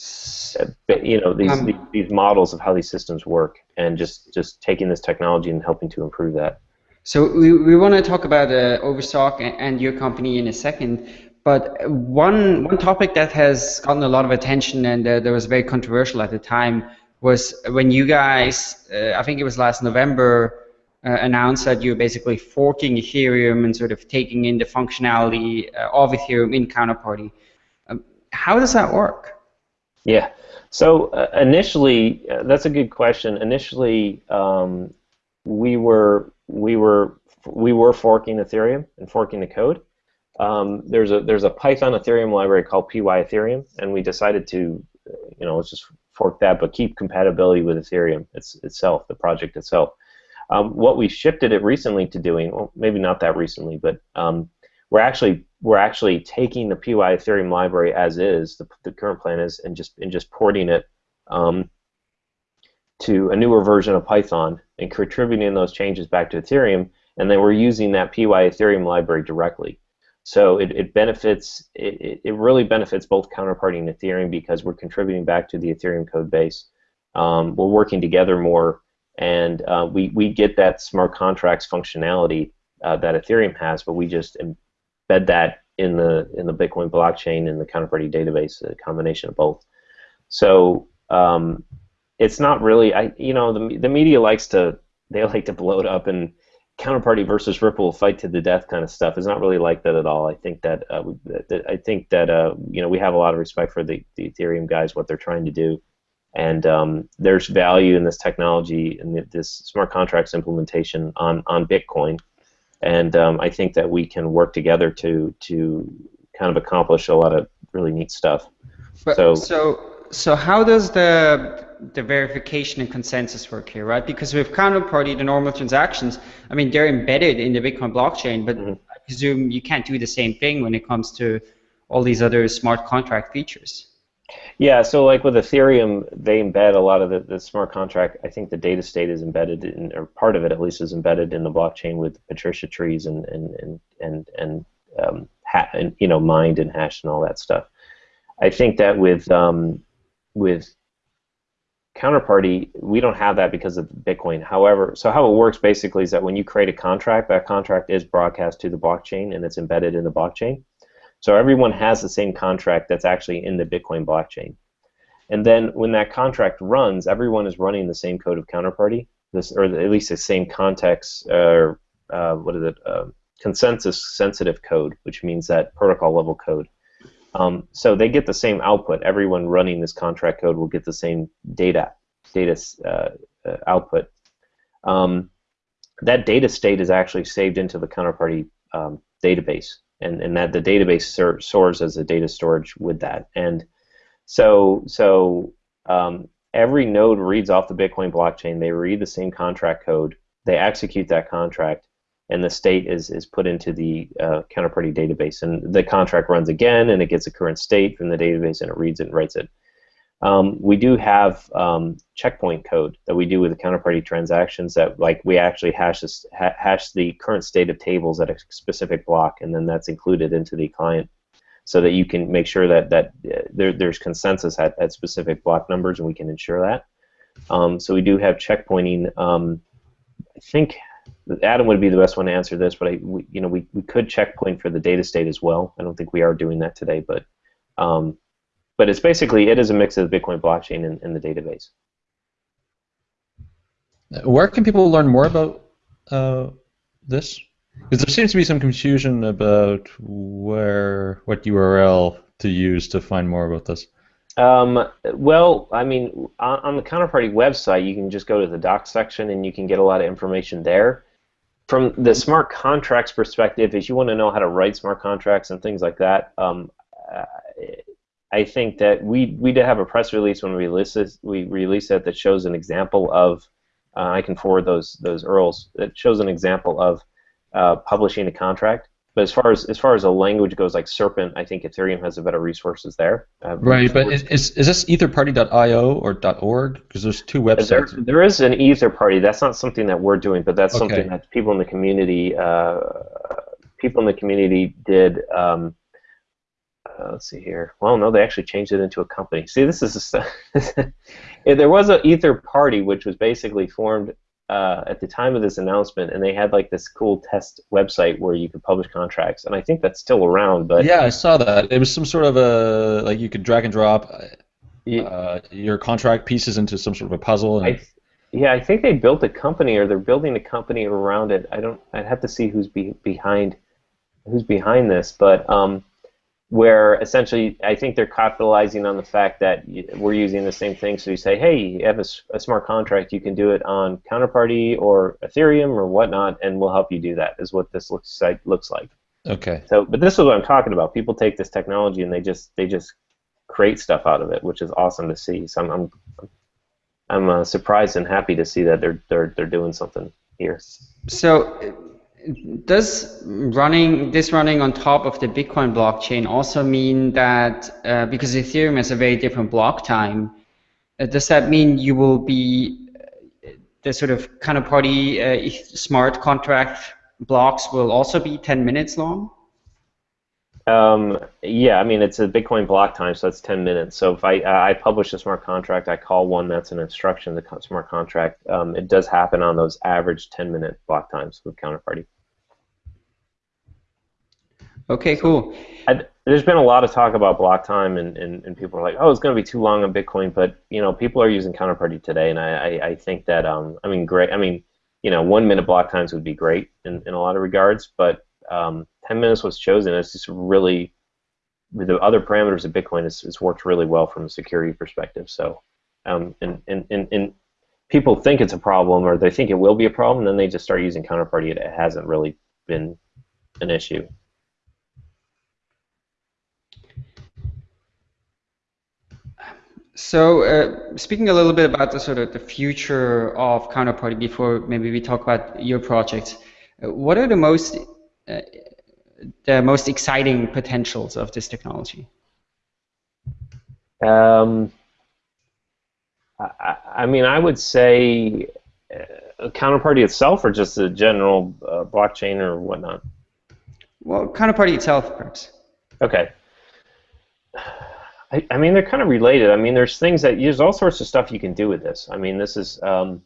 you know these, um, these, these models of how these systems work and just just taking this technology and helping to improve that. So we, we want to talk about uh, Overstock and your company in a second, but one one topic that has gotten a lot of attention and uh, that was very controversial at the time was when you guys, uh, I think it was last November, uh, announced that you're basically forking Ethereum and sort of taking in the functionality uh, of Ethereum in Counterparty. Um, how does that work? Yeah. So uh, initially, uh, that's a good question. Initially, um, we were we were we were forking Ethereum and forking the code. Um, there's a there's a Python Ethereum library called py Ethereum, and we decided to, you know, let's just fork that, but keep compatibility with Ethereum it's, itself, the project itself. Um, what we shifted it recently to doing, well, maybe not that recently, but um, we're actually we're actually taking the py Ethereum library as is, the, the current plan is, and just and just porting it um, to a newer version of Python and contributing those changes back to Ethereum, and then we're using that py Ethereum library directly. So it, it benefits it, it really benefits both counterparty and Ethereum because we're contributing back to the Ethereum code base. Um, we're working together more, and uh, we we get that smart contracts functionality uh, that Ethereum has, but we just embed that in the in the Bitcoin blockchain and the counterparty database, a combination of both. So um, it's not really I you know the the media likes to they like to blow it up and counterparty versus Ripple fight to the death kind of stuff is not really like that at all. I think that, uh, that I think that uh, you know we have a lot of respect for the, the Ethereum guys, what they're trying to do, and um, there's value in this technology and this smart contracts implementation on on Bitcoin, and um, I think that we can work together to to kind of accomplish a lot of really neat stuff. But, so so so how does the the verification and consensus work here, right? Because with counterparty, the normal transactions, I mean, they're embedded in the Bitcoin blockchain, but mm-hmm. I presume you can't do the same thing when it comes to all these other smart contract features. Yeah, so like with Ethereum, they embed a lot of the, the smart contract. I think the data state is embedded in, or part of it at least is embedded in the blockchain with Patricia trees and and and and, and, um, ha- and you know mined and hashed and all that stuff. I think that with um, with counterparty, we don't have that because of Bitcoin. However, so how it works basically is that when you create a contract, that contract is broadcast to the blockchain and it's embedded in the blockchain. So everyone has the same contract that's actually in the Bitcoin blockchain. And then when that contract runs, everyone is running the same code of counterparty, this or at least the same context or uh, what is it, uh, consensus sensitive code, which means that protocol level code. Um, so they get the same output. Everyone running this contract code will get the same data data uh, uh, output. Um, that data state is actually saved into the counterparty um, database, and, and that the database ser- stores as a data storage with that. And so so um, every node reads off the Bitcoin blockchain. They read the same contract code. They execute that contract and the state is, is put into the uh, counterparty database. And the contract runs again, and it gets a current state from the database, and it reads it and writes it. Um, we do have um, checkpoint code that we do with the counterparty transactions that, like, we actually hash, ha hash the current state of tables at a specific block, and then that's included into the client so that you can make sure that, that uh, there, there's consensus at, at specific block numbers, and we can ensure that. Um, so we do have checkpointing. Um, I think Adam would be the best one to answer this, but I, we, you know, we, we could checkpoint for the data state as well. I don't think we are doing that today, but um, but it's basically it is a mix of the Bitcoin blockchain and, and the database. Where can people learn more about uh, this? Because there seems to be some confusion about where what URL to use to find more about this. Um, well, I mean, on, on, the Counterparty website, you can just go to the docs section and you can get a lot of information there. From the smart contracts perspective, if you want to know how to write smart contracts and things like that, um, I think that we we did have a press release when we released it, we released it that shows an example of. Uh, I can forward those those URLs. That shows an example of uh, publishing a contract but as far as as far as a language goes, like Serpent, I think Ethereum has a better resources there. Uh, right, but is, is this etherparty.io or .org? Because there's two websites. There, there is an Etherparty. That's not something that we're doing, but that's okay. something that people in the community uh, people in the community did. Um, uh, let's see here. Well, no, they actually changed it into a company. See, this is a, [LAUGHS] there was an Ether Party, which was basically formed uh, at the time of this announcement, and they had like this cool test website where you could publish contracts, and I think that's still around. But yeah, I saw that. It was some sort of a like you could drag and drop uh, your contract pieces into some sort of a puzzle. I, yeah, I think they built a company, or they're building a company around it. I don't. I'd have to see who's be, behind who's behind this, but um, where essentially I think they're capitalizing on the fact that we're using the same thing. So you say, hey, you have a, a, smart contract, you can do it on Counterparty or Ethereum or whatnot, and we'll help you do that. Is what this looks like. Looks like. Okay. So, but this is what I'm talking about. People take this technology and they just they just create stuff out of it, which is awesome to see. So I'm I'm, I'm uh, surprised and happy to see that they're they're they're doing something here. So does running this running on top of the Bitcoin blockchain also mean that uh, because Ethereum has a very different block time, uh, does that mean you will be uh, the sort of counterparty uh, smart contract blocks will also be 10 minutes long? Um, yeah, I mean it's a Bitcoin block time, so that's 10 minutes. So if I uh, I publish a smart contract, I call one that's an instruction, the smart contract. Um, it does happen on those average 10 minute block times with Counterparty. Okay, cool. I, there's been a lot of talk about block time, and, and, and people are like, oh, it's going to be too long on Bitcoin. But you know, people are using Counterparty today, and I, I, I think that um, I mean, great. I mean, you know, one minute block times would be great in, in a lot of regards, but um, 10 minutes was chosen. It's just really, with the other parameters of Bitcoin, it's, it's worked really well from a security perspective. So, um, and, and, and, and people think it's a problem or they think it will be a problem, then they just start using Counterparty. It hasn't really been an issue. So, uh, speaking a little bit about the sort of the future of Counterparty before maybe we talk about your project, uh, what are the most uh, the most exciting potentials of this technology? Um, I, I, mean, I would say uh, Counterparty itself, or just a general uh, blockchain or whatnot. Well, Counterparty itself, perhaps. Okay. I, I, mean, they're kind of related. I mean, there's things that there's all sorts of stuff you can do with this. I mean, this is. Um,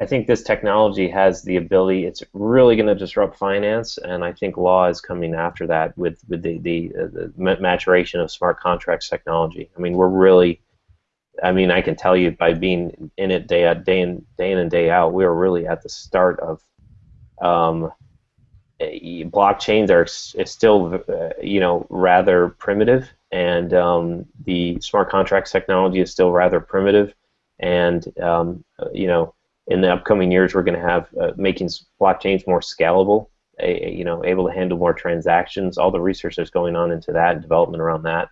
I think this technology has the ability. It's really going to disrupt finance, and I think law is coming after that with with the the, uh, the maturation of smart contracts technology. I mean, we're really. I mean, I can tell you by being in it day day in day in and day out, we are really at the start of. Um, blockchains are still, uh, you know, rather primitive and um, the smart contracts technology is still rather primitive. And um, you know, in the upcoming years, we're going to have uh, making blockchains more scalable. A, you know, able to handle more transactions. All the research that's going on into that and development around that,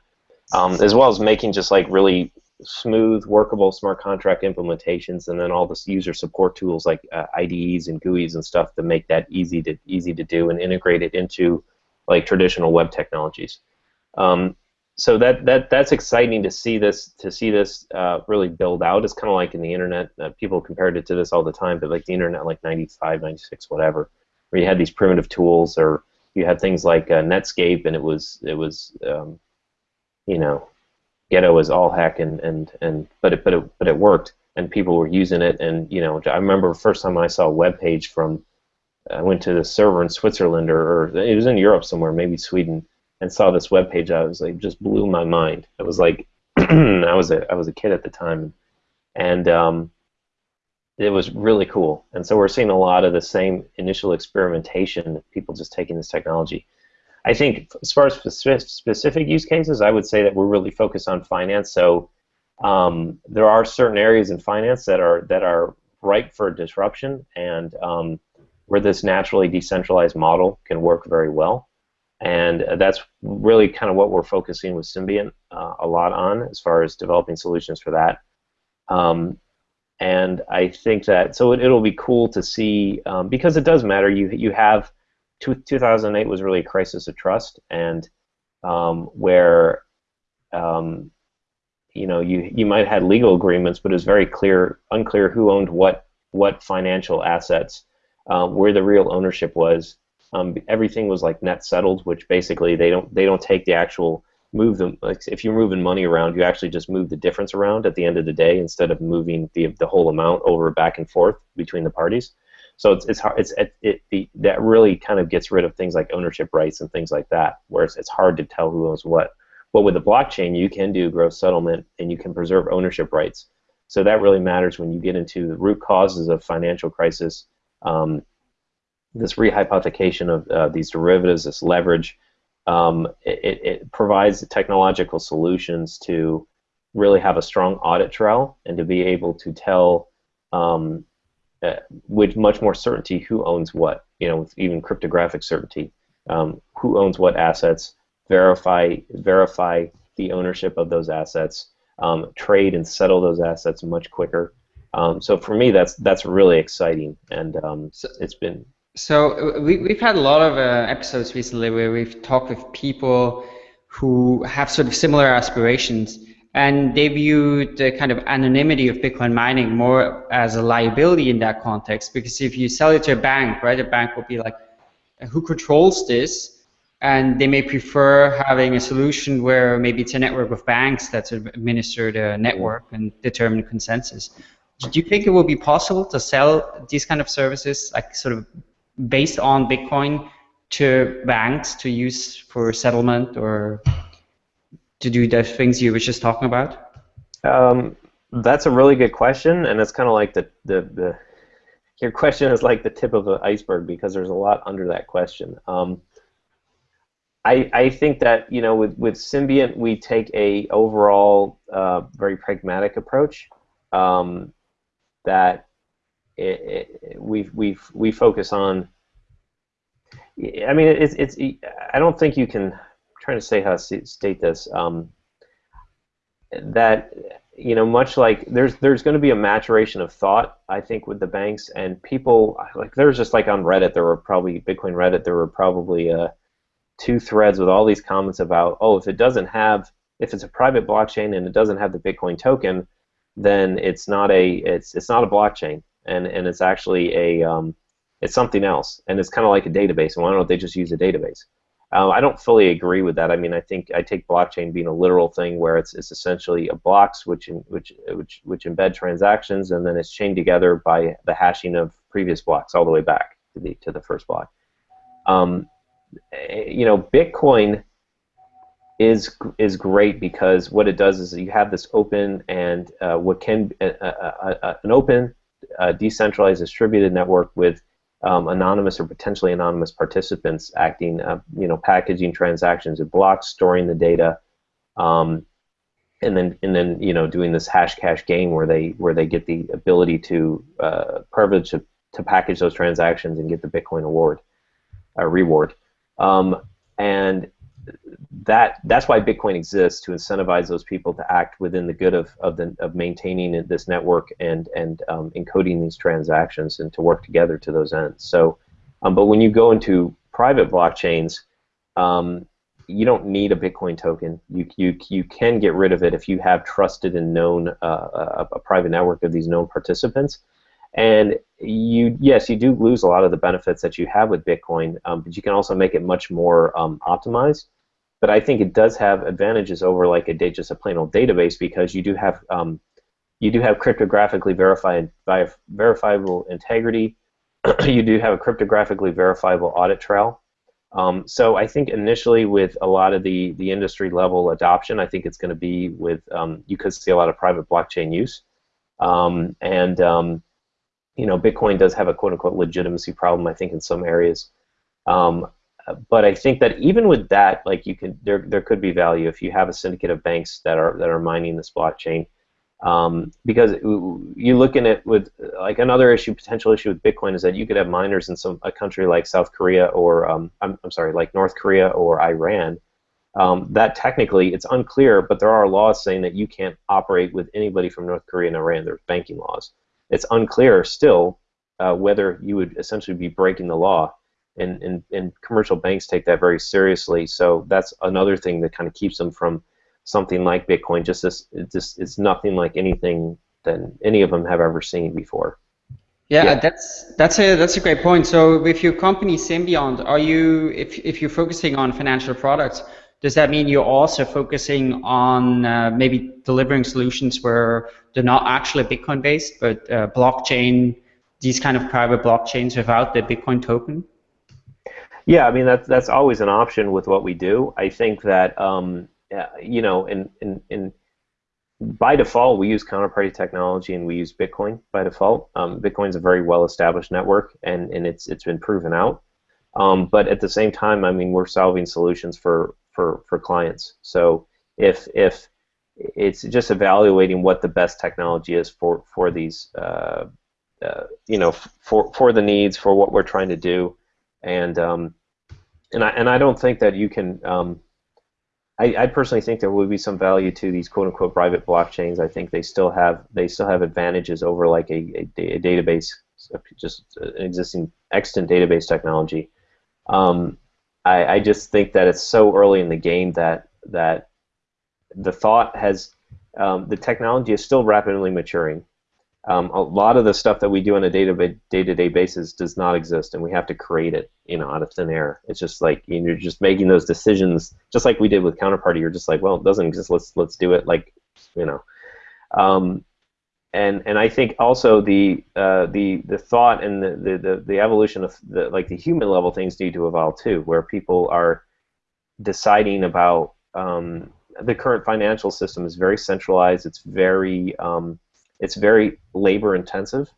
um, as well as making just like really smooth, workable smart contract implementations, and then all the user support tools like uh, IDEs and GUIs and stuff to make that easy to easy to do and integrate it into like traditional web technologies. Um, so that that that's exciting to see this to see this uh, really build out. It's kind of like in the internet. Uh, people compared it to this all the time, but like the internet, like 95, 96, whatever, where you had these primitive tools, or you had things like uh, Netscape, and it was it was um, you know ghetto as all heck, and and and but it but it but it worked, and people were using it, and you know I remember the first time I saw a web page from I went to the server in Switzerland or, or it was in Europe somewhere, maybe Sweden and saw this web page, I was like, just blew my mind. It was like, [CLEARS THROAT] I was a I was a kid at the time, and um, it was really cool. And so we're seeing a lot of the same initial experimentation, people just taking this technology. I think as far as specific use cases, I would say that we're really focused on finance. So um, there are certain areas in finance that are that are ripe for disruption, and um, where this naturally decentralized model can work very well and that's really kind of what we're focusing with Symbiont uh, a lot on as far as developing solutions for that. Um, and I think that so it, will be cool to see um, because it does matter. You you have two, 2008 was really a crisis of trust, and um, where um, you know you you might have had legal agreements, but it was very clear unclear who owned what what financial assets, uh, where the real ownership was. Um, everything was like net settled, which basically they don't they don't take the actual move them like if you're moving money around you actually just move the difference around at the end of the day instead of moving the, the whole amount over back and forth between the parties. So it's it's hard it's it, it the, that really kind of gets rid of things like ownership rights and things like that where it's, it's hard to tell who owns what. But with the blockchain you can do gross settlement and you can preserve ownership rights. So that really matters when you get into the root causes of financial crisis um, this rehypothecation of uh, these derivatives this leverage um, it, it, provides technological solutions to really have a strong audit trail and to be able to tell um, uh, with much more certainty who owns what, you know, with even cryptographic certainty, um, who owns what assets, verify verify the ownership of those assets, um, trade and settle those assets much quicker. Um, so for me, that's that's really exciting, and um, it's been so uh, we, we've had a lot of uh, episodes recently where we've talked with people who have sort of similar aspirations and they view the kind of anonymity of Bitcoin mining more as a liability in that context because if you sell it to a bank, right, a bank will be like, who controls this? And they may prefer having a solution where maybe it's a network of banks that sort of administer the network and determine consensus. Do you think it will be possible to sell these kind of services, like sort of based on Bitcoin to banks to use for settlement or to do the things you were just talking about? Um, that's a really good question, and it's kind of like the, the, the your question is like the tip of the iceberg because there's a lot under that question. Um, I, I think that you know with, with Symbiont we take a overall uh, very pragmatic approach um, that it, it, we we we focus on. I mean, it's it's. I don't think you can. I'm trying to say how to state this. Um, that you know, much like there's there's going to be a maturation of thought. I think with the banks and people like there's just like on Reddit there were probably Bitcoin Reddit there were probably uh, two threads with all these comments about oh if it doesn't have if it's a private blockchain and it doesn't have the Bitcoin token then it's not a it's it's not a blockchain and and it's actually a um, it's something else, and it's kind of like a database. And why don't they just use a database? Um, I don't fully agree with that. I mean, I think I take blockchain being a literal thing where it's, it's essentially a blocks which in, which which which embed transactions, and then it's chained together by the hashing of previous blocks all the way back to the to the first block. Um, you know, Bitcoin is is great because what it does is you have this open and uh, what can uh, uh, uh an open a decentralized distributed network with um, anonymous or potentially anonymous participants acting, uh, you know, packaging transactions in blocks, storing the data, um, and then and then you know doing this Hashcash game where they where they get the ability to uh, privilege to, to package those transactions and get the Bitcoin award, uh, reward, um, and that that's why Bitcoin exists to incentivize those people to act within the good of of, the, of maintaining this network and and um, encoding these transactions and to work together to those ends. So, um, but when you go into private blockchains, um, you don't need a Bitcoin token. You you you can get rid of it if you have trusted and known uh, a, a private network of these known participants. And you, yes, you do lose a lot of the benefits that you have with Bitcoin, um, but you can also make it much more um, optimized but I think it does have advantages over like a just a plain old database because you do have um, you do have cryptographically verified verifiable integrity. [CLEARS THROAT] you do have a cryptographically verifiable audit trail. Um, so I think initially with a lot of the the industry level adoption, I think it's going to be with um, you could see a lot of private blockchain use, um, and um, you know Bitcoin does have a quote unquote legitimacy problem. I think in some areas. Um, but I think that even with that, like you can, there there could be value if you have a syndicate of banks that are that are mining this blockchain, um, because you look in it with like another issue, potential issue with Bitcoin is that you could have miners in some a country like South Korea or um, I'm I'm sorry, like North Korea or Iran. Um, that technically it's unclear, but there are laws saying that you can't operate with anybody from North Korea and Iran. There's banking laws. It's unclear still uh, whether you would essentially be breaking the law and, and, and commercial banks take that very seriously. So that's another thing that kind of keeps them from something like Bitcoin. Just this, it just it's nothing like anything that any of them have ever seen before. Yeah, yeah, that's that's a that's a great point. So with your company Symbiont, are you if if you're focusing on financial products, does that mean you're also focusing on uh, maybe delivering solutions where they're not actually Bitcoin based, but uh, blockchain, these kind of private blockchains without the Bitcoin token? Yeah, I mean that's that's always an option with what we do. I think that um, you know, in, in in by default we use counterparty technology and we use Bitcoin by default. Um, Bitcoin's a very well established network and, and it's it's been proven out. Um, but at the same time, I mean, we're solving solutions for for for clients. So if if it's just evaluating what the best technology is for for these uh, uh, you know for for the needs for what we're trying to do and um, and I and I don't think that you can. Um, I, I personally think there will be some value to these quote unquote private blockchains. I think they still have they still have advantages over like a, a, a database, just an existing extant database technology. Um, I, I just think that it's so early in the game that that the thought has um, the technology is still rapidly maturing. Um, a lot of the stuff that we do on a day-to-day basis does not exist, and we have to create it, you know, out of thin air. It's just like you're just making those decisions, just like we did with Counterparty. You're just like, well, it doesn't exist. Let's let's do it. Like, you know, um, and and I think also the uh, the the thought and the, the, the, the evolution of the like the human level things need to evolve too, where people are deciding about um, the current financial system is very centralized. It's very um, it's very labor intensive.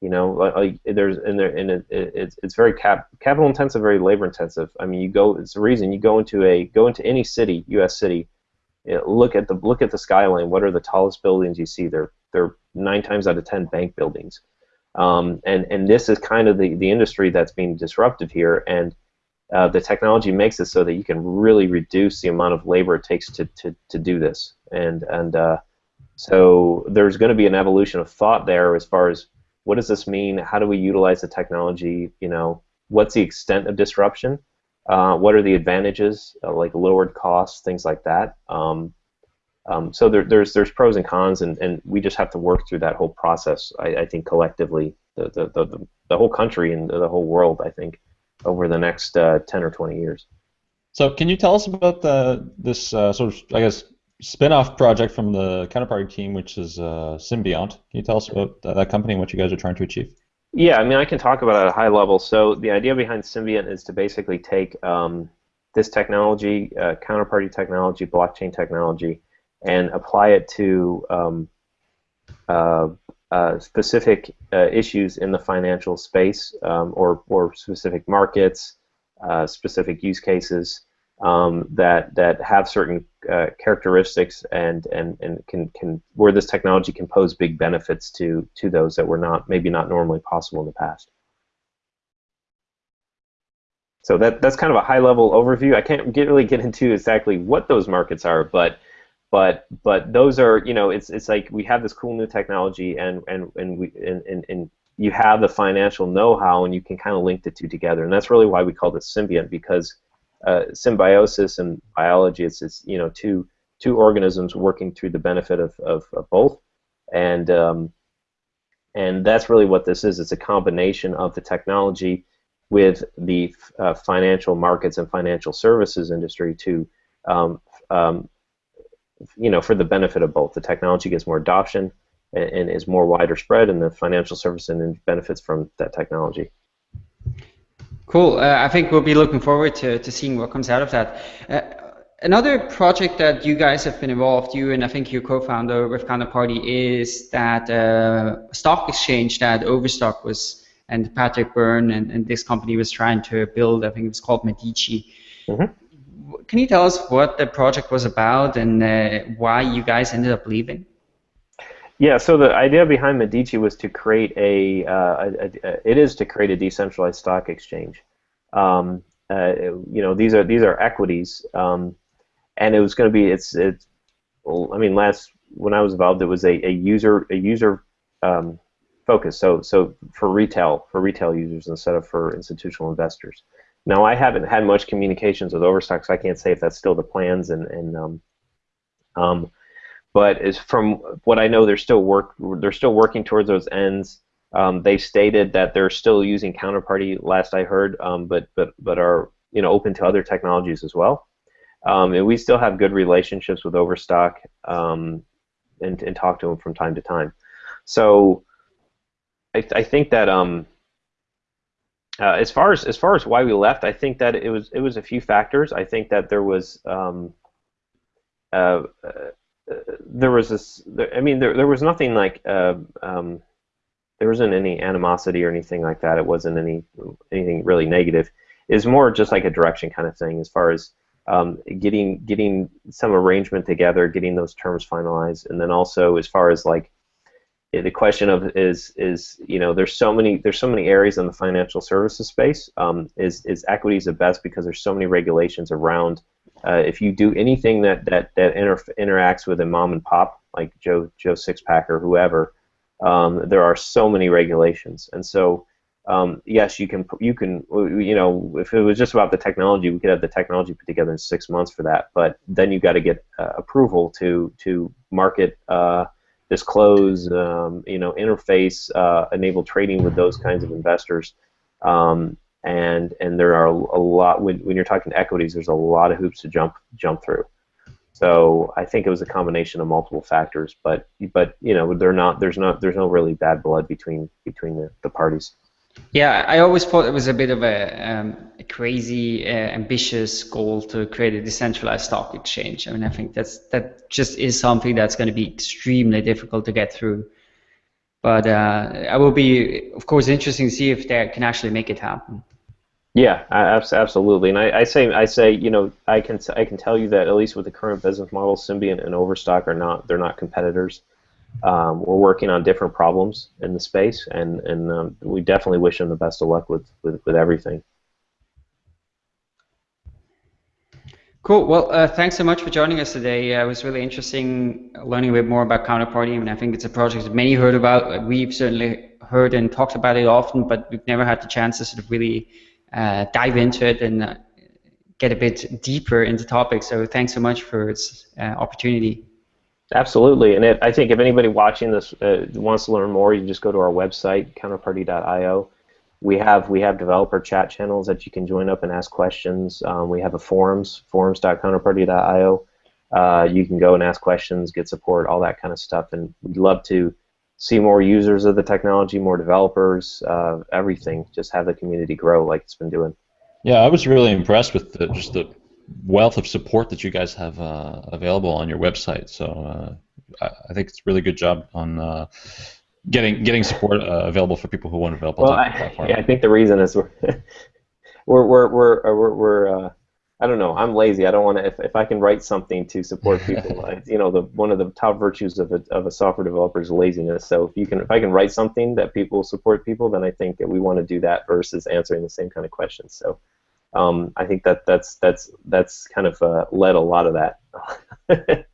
You know, like there's and there and it, it's it's very cap, capital intensive, very labor intensive. I mean, you go. It's the reason you go into a go into any city, U.S. city. You know, look at the look at the skyline. What are the tallest buildings you see? They're they're nine times out of ten bank buildings. Um, and and this is kind of the the industry that's being disrupted here. And uh, the technology makes it so that you can really reduce the amount of labor it takes to, to, to do this. And and uh, so there's going to be an evolution of thought there as far as what does this mean? How do we utilize the technology? You know, what's the extent of disruption? Uh, what are the advantages, uh, like lowered costs, things like that? Um, um, so there, there's there's pros and cons, and, and we just have to work through that whole process. I, I think collectively, the, the, the, the, whole country and the whole world, I think, over the next uh, 10 or 20 years. So can you tell us about the this uh, sort of I guess spin-off project from the counterparty team, which is uh, Symbiont. Can you tell us about that company and what you guys are trying to achieve? Yeah, I mean, I can talk about it at a high level. So the idea behind Symbiont is to basically take um, this technology, uh, counterparty technology, blockchain technology, and apply it to um, uh, uh, specific uh, issues in the financial space um, or, or specific markets, uh, specific use cases um, that that have certain uh, characteristics and, and, and can, can where this technology can pose big benefits to to those that were not maybe not normally possible in the past. So that that's kind of a high level overview. I can't get, really get into exactly what those markets are, but but but those are you know it's it's like we have this cool new technology and and and we and, and, and you have the financial know-how and you can kind of link the two together and that's really why we call this symbiont because uh, symbiosis and biology. It's, it's you know two two organisms working through the benefit of, of, of both, and um, and that's really what this is. It's a combination of the technology with the uh, financial markets and financial services industry to um, um, you know for the benefit of both. The technology gets more adoption and, and is more wider spread, and the financial service and benefits from that technology. Cool. Uh, I think we'll be looking forward to, to seeing what comes out of that. Uh, another project that you guys have been involved, you and I think your co-founder with Counterparty, is that uh, stock exchange that Overstock was, and Patrick Byrne and, and, this company was trying to build. I think it was called Medici. Mm-hmm. Can you tell us what the project was about and uh, why you guys ended up leaving? Yeah, so the idea behind Medici was to create a, uh, a, a it is to create a decentralized stock exchange. Um, uh, you know, these are these are equities, um, and it was going to be it's it's. I mean, last when I was involved, it was a, a user a user um, focus. So so for retail for retail users instead of for institutional investors. now I haven't had much communications with Overstock, so I can't say if that's still the plans. And, and um, um, but as from what I know, they're still work they're still working towards those ends. Um, they stated that they're still using Counterparty, last I heard, um, but but but are you know open to other technologies as well. Um, and we still have good relationships with Overstock um, and, and talk to them from time to time. So I, th I think that um, uh, as far as as far as why we left, I think that it was it was a few factors. I think that there was um, uh, uh, there was this. I mean, there there was nothing like uh, um, there wasn't any animosity or anything like that. It wasn't any anything really negative. It's more just like a direction kind of thing as far as um, getting getting some arrangement together, getting those terms finalized, and then also as far as like the question of is is you know there's so many there's so many areas in the financial services space. Um, is is equities the best because there's so many regulations around. Uh, if you do anything that that that inter interacts with a mom and pop like Joe Joe Sixpack or whoever, um, there are so many regulations, and so um, yes, you can you can you know if it was just about the technology, we could have the technology put together in six months for that. But then you've got to get uh, approval to to market, uh, disclose, um, you know, interface, uh, enable trading with those kinds of investors. Um, and and there are a lot when, when you're talking equities, there's a lot of hoops to jump jump through. So I think it was a combination of multiple factors, but but you know they're not there's not there's no really bad blood between between the, the parties. Yeah, I always thought it was a bit of a, um, a crazy, uh, ambitious goal to create a decentralized stock exchange. I mean, I think that's that just is something that's going to be extremely difficult to get through. But uh, I will be, of course, interesting to see if they can actually make it happen. Yeah, absolutely. And I, I, say, I say, you know, I can, I can tell you that at least with the current business model, Symbiont and Overstock are not, they're not competitors. Um, we're working on different problems in the space, and and um, we definitely wish them the best of luck with with, with everything. Cool. Well, uh, thanks so much for joining us today. Uh, it was really interesting learning a bit more about Counterparty. Mean, I think it's a project that many heard about. We've certainly heard and talked about it often, but we've never had the chance to sort of really uh, dive into it and uh, get a bit deeper into the topic. So thanks so much for this uh, opportunity. Absolutely, and it, I think if anybody watching this uh, wants to learn more, you just go to our website, counterparty.io. We have we have developer chat channels that you can join up and ask questions. Um, we have a forums, forums.counterparty.io. Uh, you can go and ask questions, get support, all that kind of stuff, and we'd love to see more users of the technology, more developers, uh, everything. Just have the community grow like it's been doing. Yeah, I was really impressed with the, just the wealth of support that you guys have uh, available on your website. So uh, I, I, think it's a really good job on uh, getting getting support uh, available for people who want to develop well, on the platform. Yeah, I think the reason is we're [LAUGHS] we're we're we're, we're, we're uh, I don't know. I'm lazy. I don't want to. If, if I can write something to support [LAUGHS] people, I, you know, the one of the top virtues of a, of a software developer is laziness. So if you can, if I can write something that people support people, then I think that we want to do that versus answering the same kind of questions. So um, I think that that's that's that's kind of uh, led a lot of that. [LAUGHS]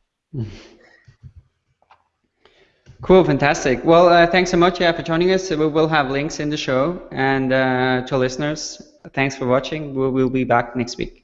cool, fantastic. Well, uh, thanks so much yeah, for joining us. We will have links in the show, and uh, to listeners, thanks for watching. We'll, we'll be back next week.